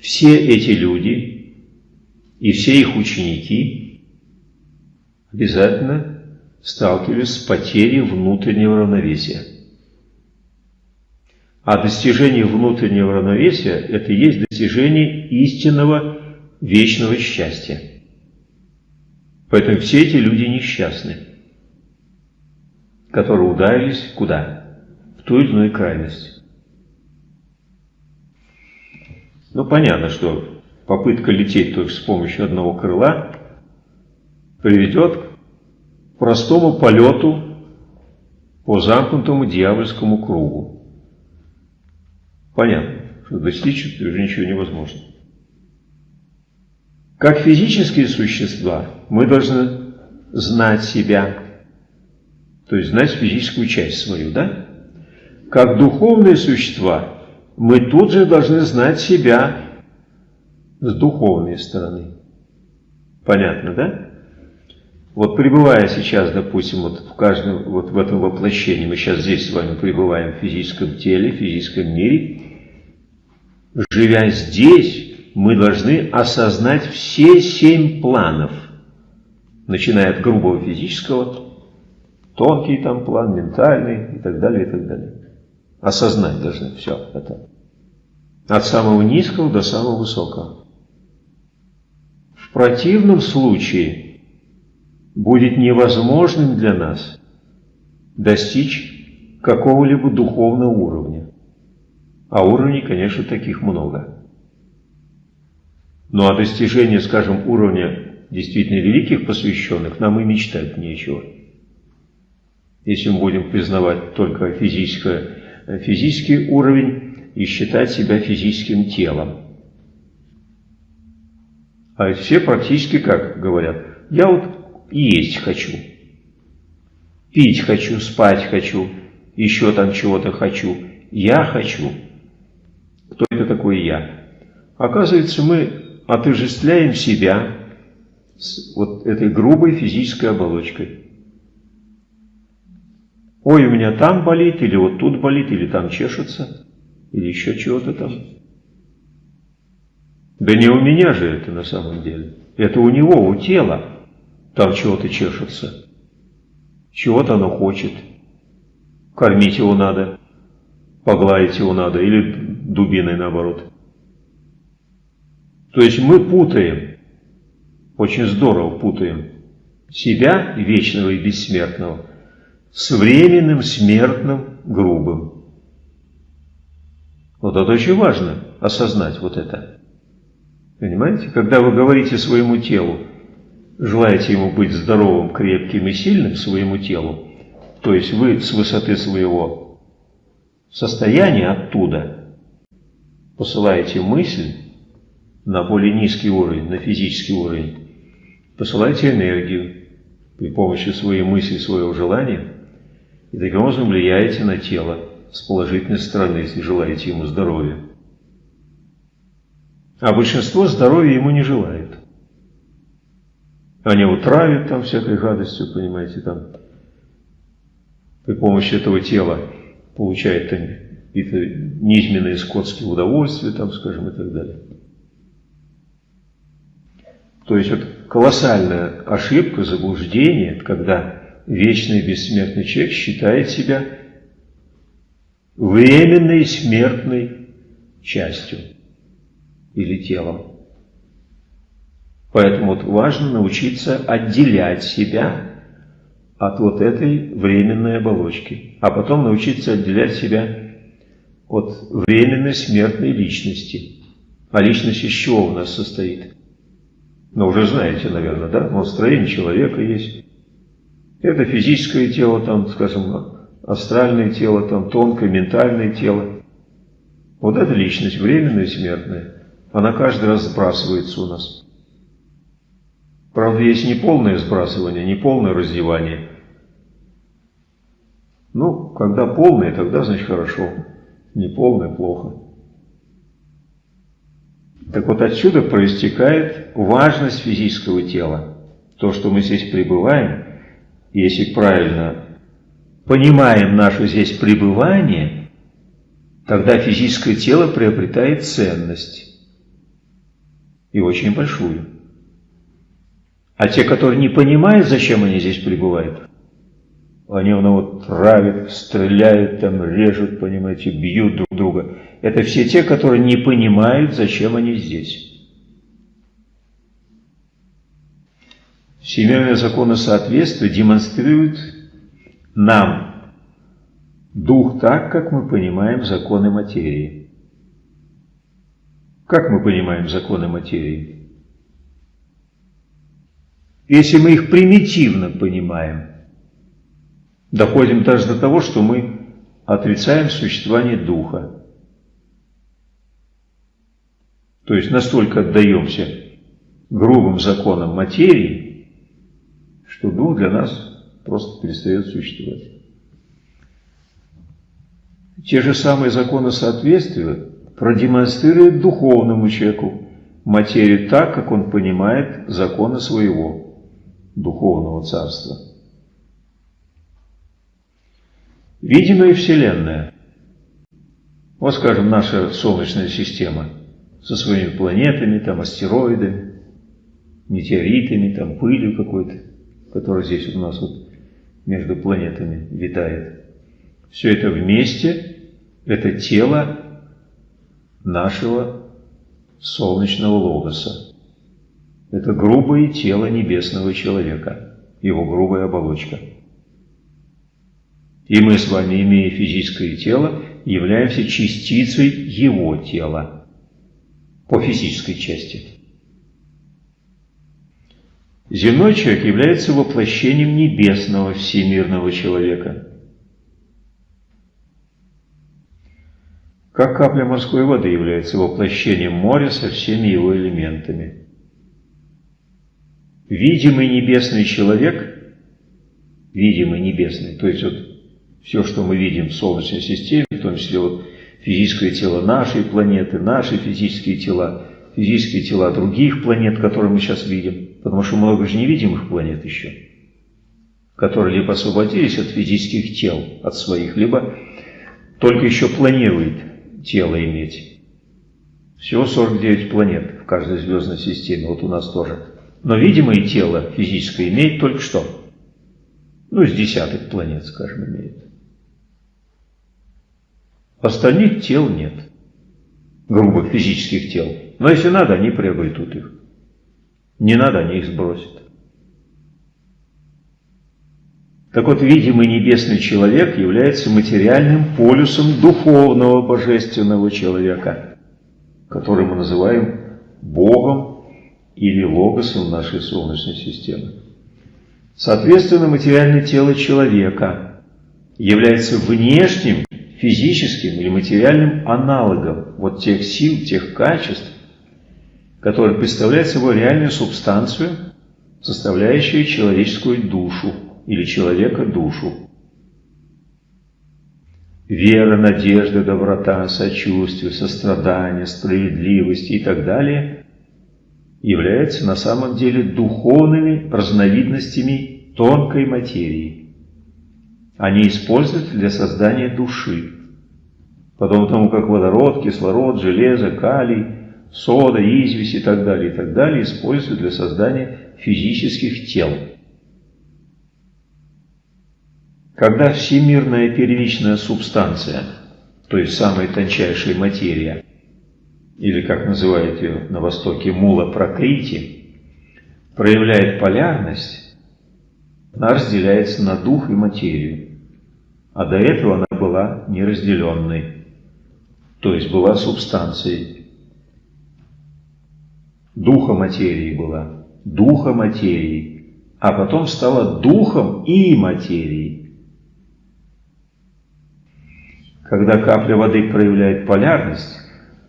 все эти люди и все их ученики обязательно сталкивались с потерей внутреннего равновесия. А достижение внутреннего равновесия – это и есть достижение истинного вечного счастья. Поэтому все эти люди несчастны, которые ударились куда? В ту или иную крайность. Ну, понятно, что попытка лететь только с помощью одного крыла приведет к простому полету по замкнутому дьявольскому кругу. Понятно, что достичь уже ничего невозможно. Как физические существа мы должны знать себя, то есть знать физическую часть свою, да? Как духовные существа мы тут же должны знать себя с духовной стороны. Понятно, да? Вот пребывая сейчас, допустим, вот в каждом, вот в этом воплощении, мы сейчас здесь с вами пребываем в физическом теле, в физическом мире, живя здесь, мы должны осознать все семь планов, начиная от грубого физического, тонкий там план, ментальный и так далее, и так далее. Осознать должны все это. От самого низкого до самого высокого. В противном случае будет невозможным для нас достичь какого-либо духовного уровня. А уровней, конечно, таких много. Ну а достижение, скажем, уровня действительно великих посвященных нам и мечтать нечего. Если мы будем признавать только физическое, физический уровень и считать себя физическим телом. А все практически как говорят, я вот есть хочу, пить хочу, спать хочу, еще там чего-то хочу, я хочу. Кто это такой я? Оказывается, мы отождествляем себя с вот этой грубой физической оболочкой. Ой, у меня там болит, или вот тут болит, или там чешется, или еще чего-то там. Да не у меня же это на самом деле. Это у него, у тела. Там чего-то чешется. Чего-то оно хочет. Кормить его надо. Погладить его надо. Или дубиной наоборот. То есть мы путаем. Очень здорово путаем. Себя, вечного и бессмертного, с временным, смертным, грубым. Вот это очень важно, осознать вот это. Понимаете? Когда вы говорите своему телу, желаете ему быть здоровым, крепким и сильным, своему телу, то есть вы с высоты своего состояния оттуда посылаете мысль на более низкий уровень, на физический уровень, посылаете энергию при помощи своей мысли, своего желания, и таким образом влияете на тело с положительной стороны, если желаете ему здоровья. А большинство здоровья ему не желает. Они его травят там всякой гадостью, понимаете, там при помощи этого тела получает какие-то низменные скотские удовольствия, там, скажем, и так далее. То есть вот колоссальная ошибка, заблуждение, когда вечный бессмертный человек считает себя временной смертной частью или телом. Поэтому вот важно научиться отделять себя от вот этой временной оболочки, а потом научиться отделять себя от временной смертной личности. А личность из чего у нас состоит? Ну, уже знаете, наверное, да? Вот строение человека есть. Это физическое тело, там, скажем, астральное тело, там, тонкое, ментальное тело. Вот это личность, временная и смертная. Она каждый раз сбрасывается у нас. Правда, есть не полное сбрасывание, не полное раздевание. Ну, когда полное, тогда значит хорошо. Не полное – плохо. Так вот отсюда проистекает важность физического тела. То, что мы здесь пребываем, если правильно понимаем наше здесь пребывание, тогда физическое тело приобретает ценность и очень большую. А те, которые не понимают, зачем они здесь пребывают, они ну, вот травят, стреляют, там, режут, понимаете, бьют друг друга. Это все те, которые не понимают, зачем они здесь. Всемирное законосоответствие демонстрирует нам дух так, как мы понимаем законы материи. Как мы понимаем законы материи? Если мы их примитивно понимаем, доходим даже до того, что мы отрицаем существование духа. То есть настолько отдаемся грубым законам материи, что дух для нас просто перестает существовать. Те же самые законы соответствия продемонстрирует духовному человеку материю так, как он понимает законы своего духовного царства. Видимая Вселенная. Вот, скажем, наша Солнечная система со своими планетами, там, астероидами, метеоритами, там, пылью какой-то, которая здесь у нас вот между планетами витает. Все это вместе – это тело нашего солнечного логоса. Это грубое тело небесного человека. его грубая оболочка. И мы с вами, имея физическое тело, являемся частицей его тела по физической части. Земной человек является воплощением небесного всемирного человека. Как капля морской воды является воплощением моря со всеми его элементами. Видимый небесный человек, видимый небесный, то есть вот все, что мы видим в Солнечной системе, в том числе вот физическое тело нашей планеты, наши физические тела, физические тела других планет, которые мы сейчас видим, потому что много же невидимых планет еще, которые либо освободились от физических тел, от своих, либо только еще планируют тело иметь. Всего 49 планет в каждой звездной системе, вот у нас тоже. Но видимое тело физическое имеет только что? Ну, с десяток планет, скажем, имеет. Остальных тел нет, грубых физических тел. Но если надо, они приобретут их. Не надо, они их сбросят. Так вот, видимый небесный человек является материальным полюсом духовного божественного человека, который мы называем Богом или Логосом нашей Солнечной системы. Соответственно, материальное тело человека является внешним физическим или материальным аналогом вот тех сил, тех качеств, которые представляют собой реальную субстанцию, составляющую человеческую душу или человека душу. Вера, надежда, доброта, сочувствие, сострадание, справедливость и так далее являются на самом деле духовными разновидностями тонкой материи они используются для создания души. Подобно тому, как водород, кислород, железо, калий, сода, известь и так далее, и так далее, используют для создания физических тел. Когда всемирная первичная субстанция, то есть самая тончайшая материя, или как называют ее на Востоке мула прокрити, проявляет полярность, она разделяется на дух и материю а до этого она была неразделенной, то есть была субстанцией. Духа материи была, духа материи, а потом стала духом и материей. Когда капля воды проявляет полярность,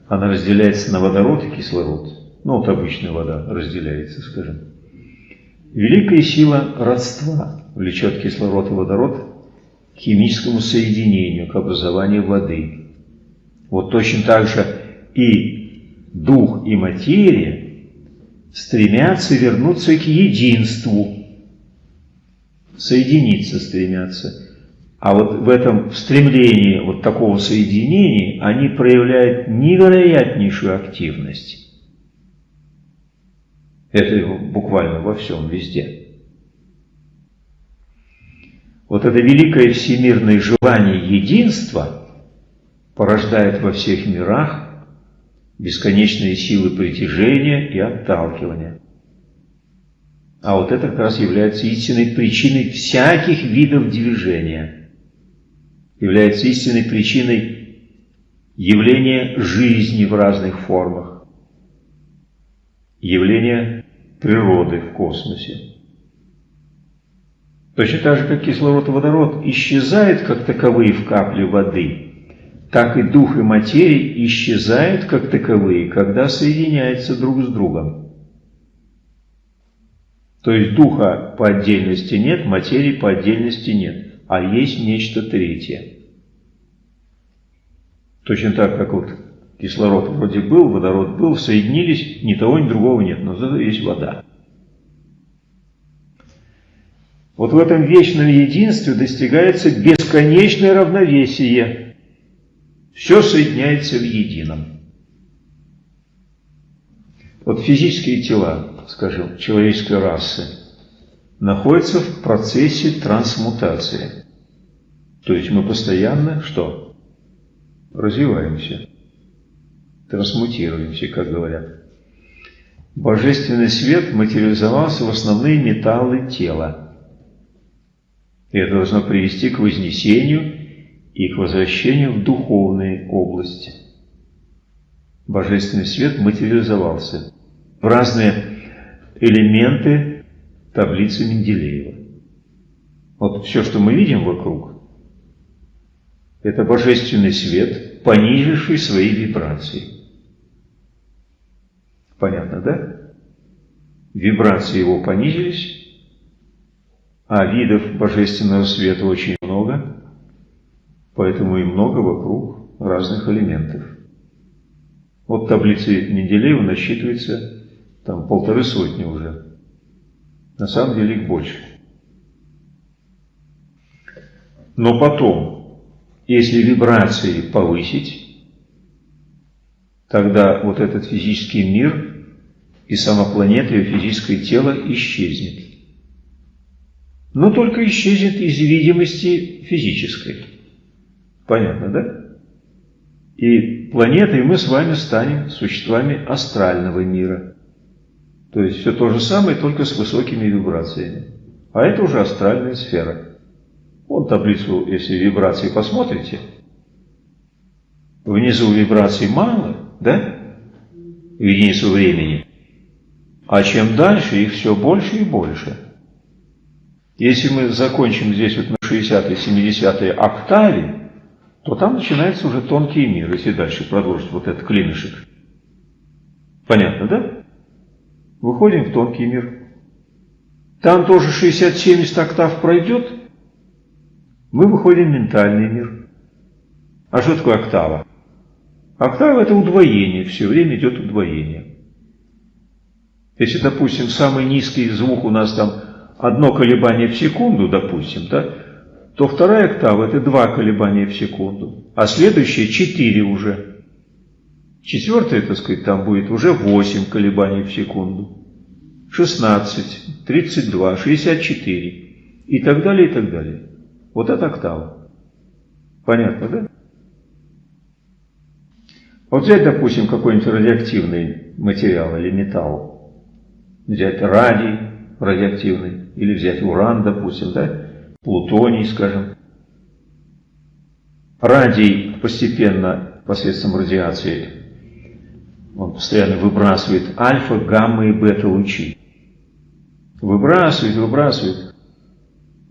она разделяется на водород и кислород. Ну, вот обычная вода разделяется, скажем. Великая сила родства влечет кислород и водород к химическому соединению, к образованию воды. Вот точно так же и дух и материя стремятся вернуться к единству, соединиться стремятся. А вот в этом стремлении вот такого соединения они проявляют невероятнейшую активность. Это буквально во всем, везде. Вот это великое всемирное желание единства порождает во всех мирах бесконечные силы притяжения и отталкивания. А вот это как раз является истинной причиной всяких видов движения, является истинной причиной явления жизни в разных формах, явления природы в космосе. Точно так же, как кислород и водород исчезают как таковые в капле воды, так и дух и материя исчезают как таковые, когда соединяются друг с другом. То есть духа по отдельности нет, материи по отдельности нет, а есть нечто третье. Точно так, как вот кислород вроде был, водород был, соединились, ни того, ни другого нет, но зато есть вода. Вот в этом вечном единстве достигается бесконечное равновесие. Все соединяется в едином. Вот физические тела, скажем, человеческой расы, находятся в процессе трансмутации. То есть мы постоянно что? Развиваемся, трансмутируемся, как говорят. Божественный свет материализовался в основные металлы тела – И это должно привести к вознесению и к возвращению в духовные области. Божественный свет материализовался в разные элементы таблицы Менделеева. Вот все, что мы видим вокруг, это божественный свет, понизивший свои вибрации. Понятно, да? Вибрации его понизились, а видов божественного света очень много, поэтому и много вокруг разных элементов. Вот таблицы Менделеева насчитывается там полторы сотни уже. На самом деле их больше. Но потом, если вибрации повысить, тогда вот этот физический мир и сама планета, и физическое тело исчезнет. Но только исчезнет из видимости физической. Понятно, да? И планетой мы с вами станем существами астрального мира. То есть все то же самое, только с высокими вибрациями. А это уже астральная сфера. Вон таблицу, если вибрации посмотрите, внизу вибраций мало, да? В единицу времени. А чем дальше, их все больше и больше. Если мы закончим здесь вот на 60-й, 70-й октаве, то там начинается уже тонкий мир, если дальше продолжить вот этот клинышек. Понятно, да? Выходим в тонкий мир. Там тоже 60-70 октав пройдет, мы выходим в ментальный мир. А что такое октава? Октава – это удвоение, все время идет удвоение. Если, допустим, самый низкий звук у нас там одно колебание в секунду, допустим, да, то вторая октава – это два колебания в секунду, а следующая – четыре уже. Четвертая, так сказать, там будет уже восемь колебаний в секунду, шестнадцать, тридцать два, шестьдесят четыре и так далее, и так далее. Вот это октава. Понятно, да? Вот взять, допустим, какой-нибудь радиоактивный материал или металл, взять радий радиоактивный, или взять уран, допустим, да, плутоний, скажем. Радий постепенно, посредством радиации, он постоянно выбрасывает альфа, гамма и бета лучи. Выбрасывает, выбрасывает.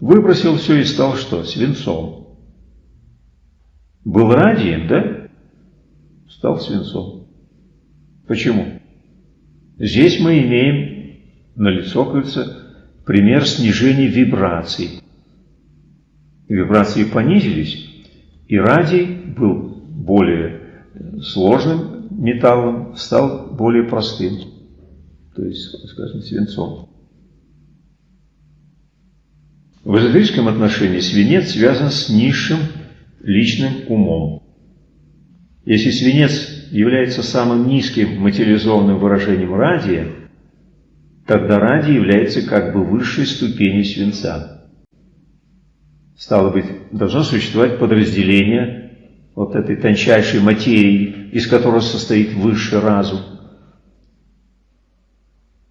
Выбросил все и стал что? Свинцом. Был радием, да? Стал свинцом. Почему? Здесь мы имеем на лицо, кажется, пример снижения вибраций. Вибрации понизились, и радий был более сложным металлом, стал более простым, то есть, скажем, свинцом. В эзотерическом отношении свинец связан с низшим личным умом. Если свинец является самым низким материализованным выражением радия, тогда радий является как бы высшей ступенью свинца. Стало быть, должно существовать подразделение вот этой тончайшей материи, из которого состоит высший разум.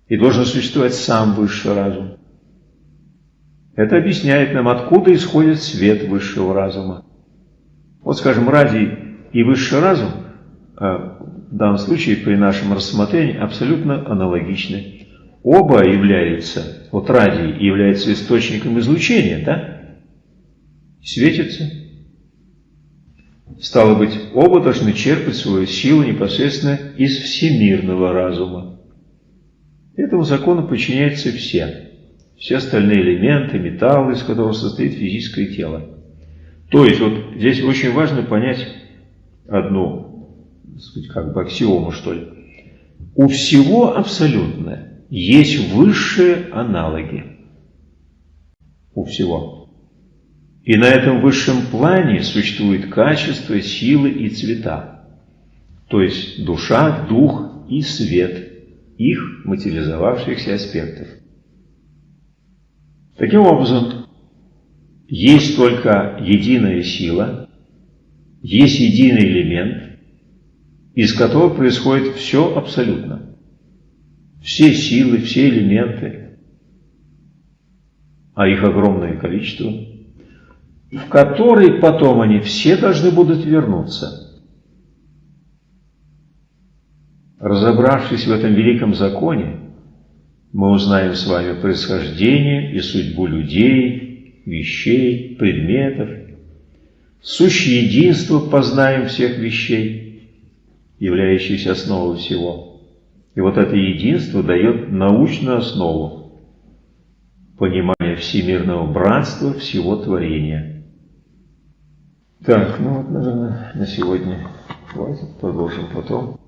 И должен существовать сам высший разум. Это объясняет нам, откуда исходит свет высшего разума. Вот, скажем, радий и высший разум а, в данном случае при нашем рассмотрении абсолютно аналогичны оба являются, вот радий является источником излучения, да? Светится. Стало быть, оба должны черпать свою силу непосредственно из всемирного разума. Этому закону подчиняются все. Все остальные элементы, металлы, из которых состоит физическое тело. То есть, вот здесь очень важно понять одну, сказать, как бы аксиому, что ли. У всего абсолютное есть высшие аналоги у всего. И на этом высшем плане существует качество, силы и цвета. То есть душа, дух и свет их материализовавшихся аспектов. Таким образом, есть только единая сила, есть единый элемент, из которого происходит все абсолютно все силы, все элементы, а их огромное количество, в который потом они все должны будут вернуться. Разобравшись в этом великом законе, мы узнаем с вами происхождение и судьбу людей, вещей, предметов, сущее единство познаем всех вещей, являющихся основой всего. И вот это единство дает научную основу понимания всемирного братства всего творения. Так, ну вот, наверное, на сегодня хватит, продолжим потом.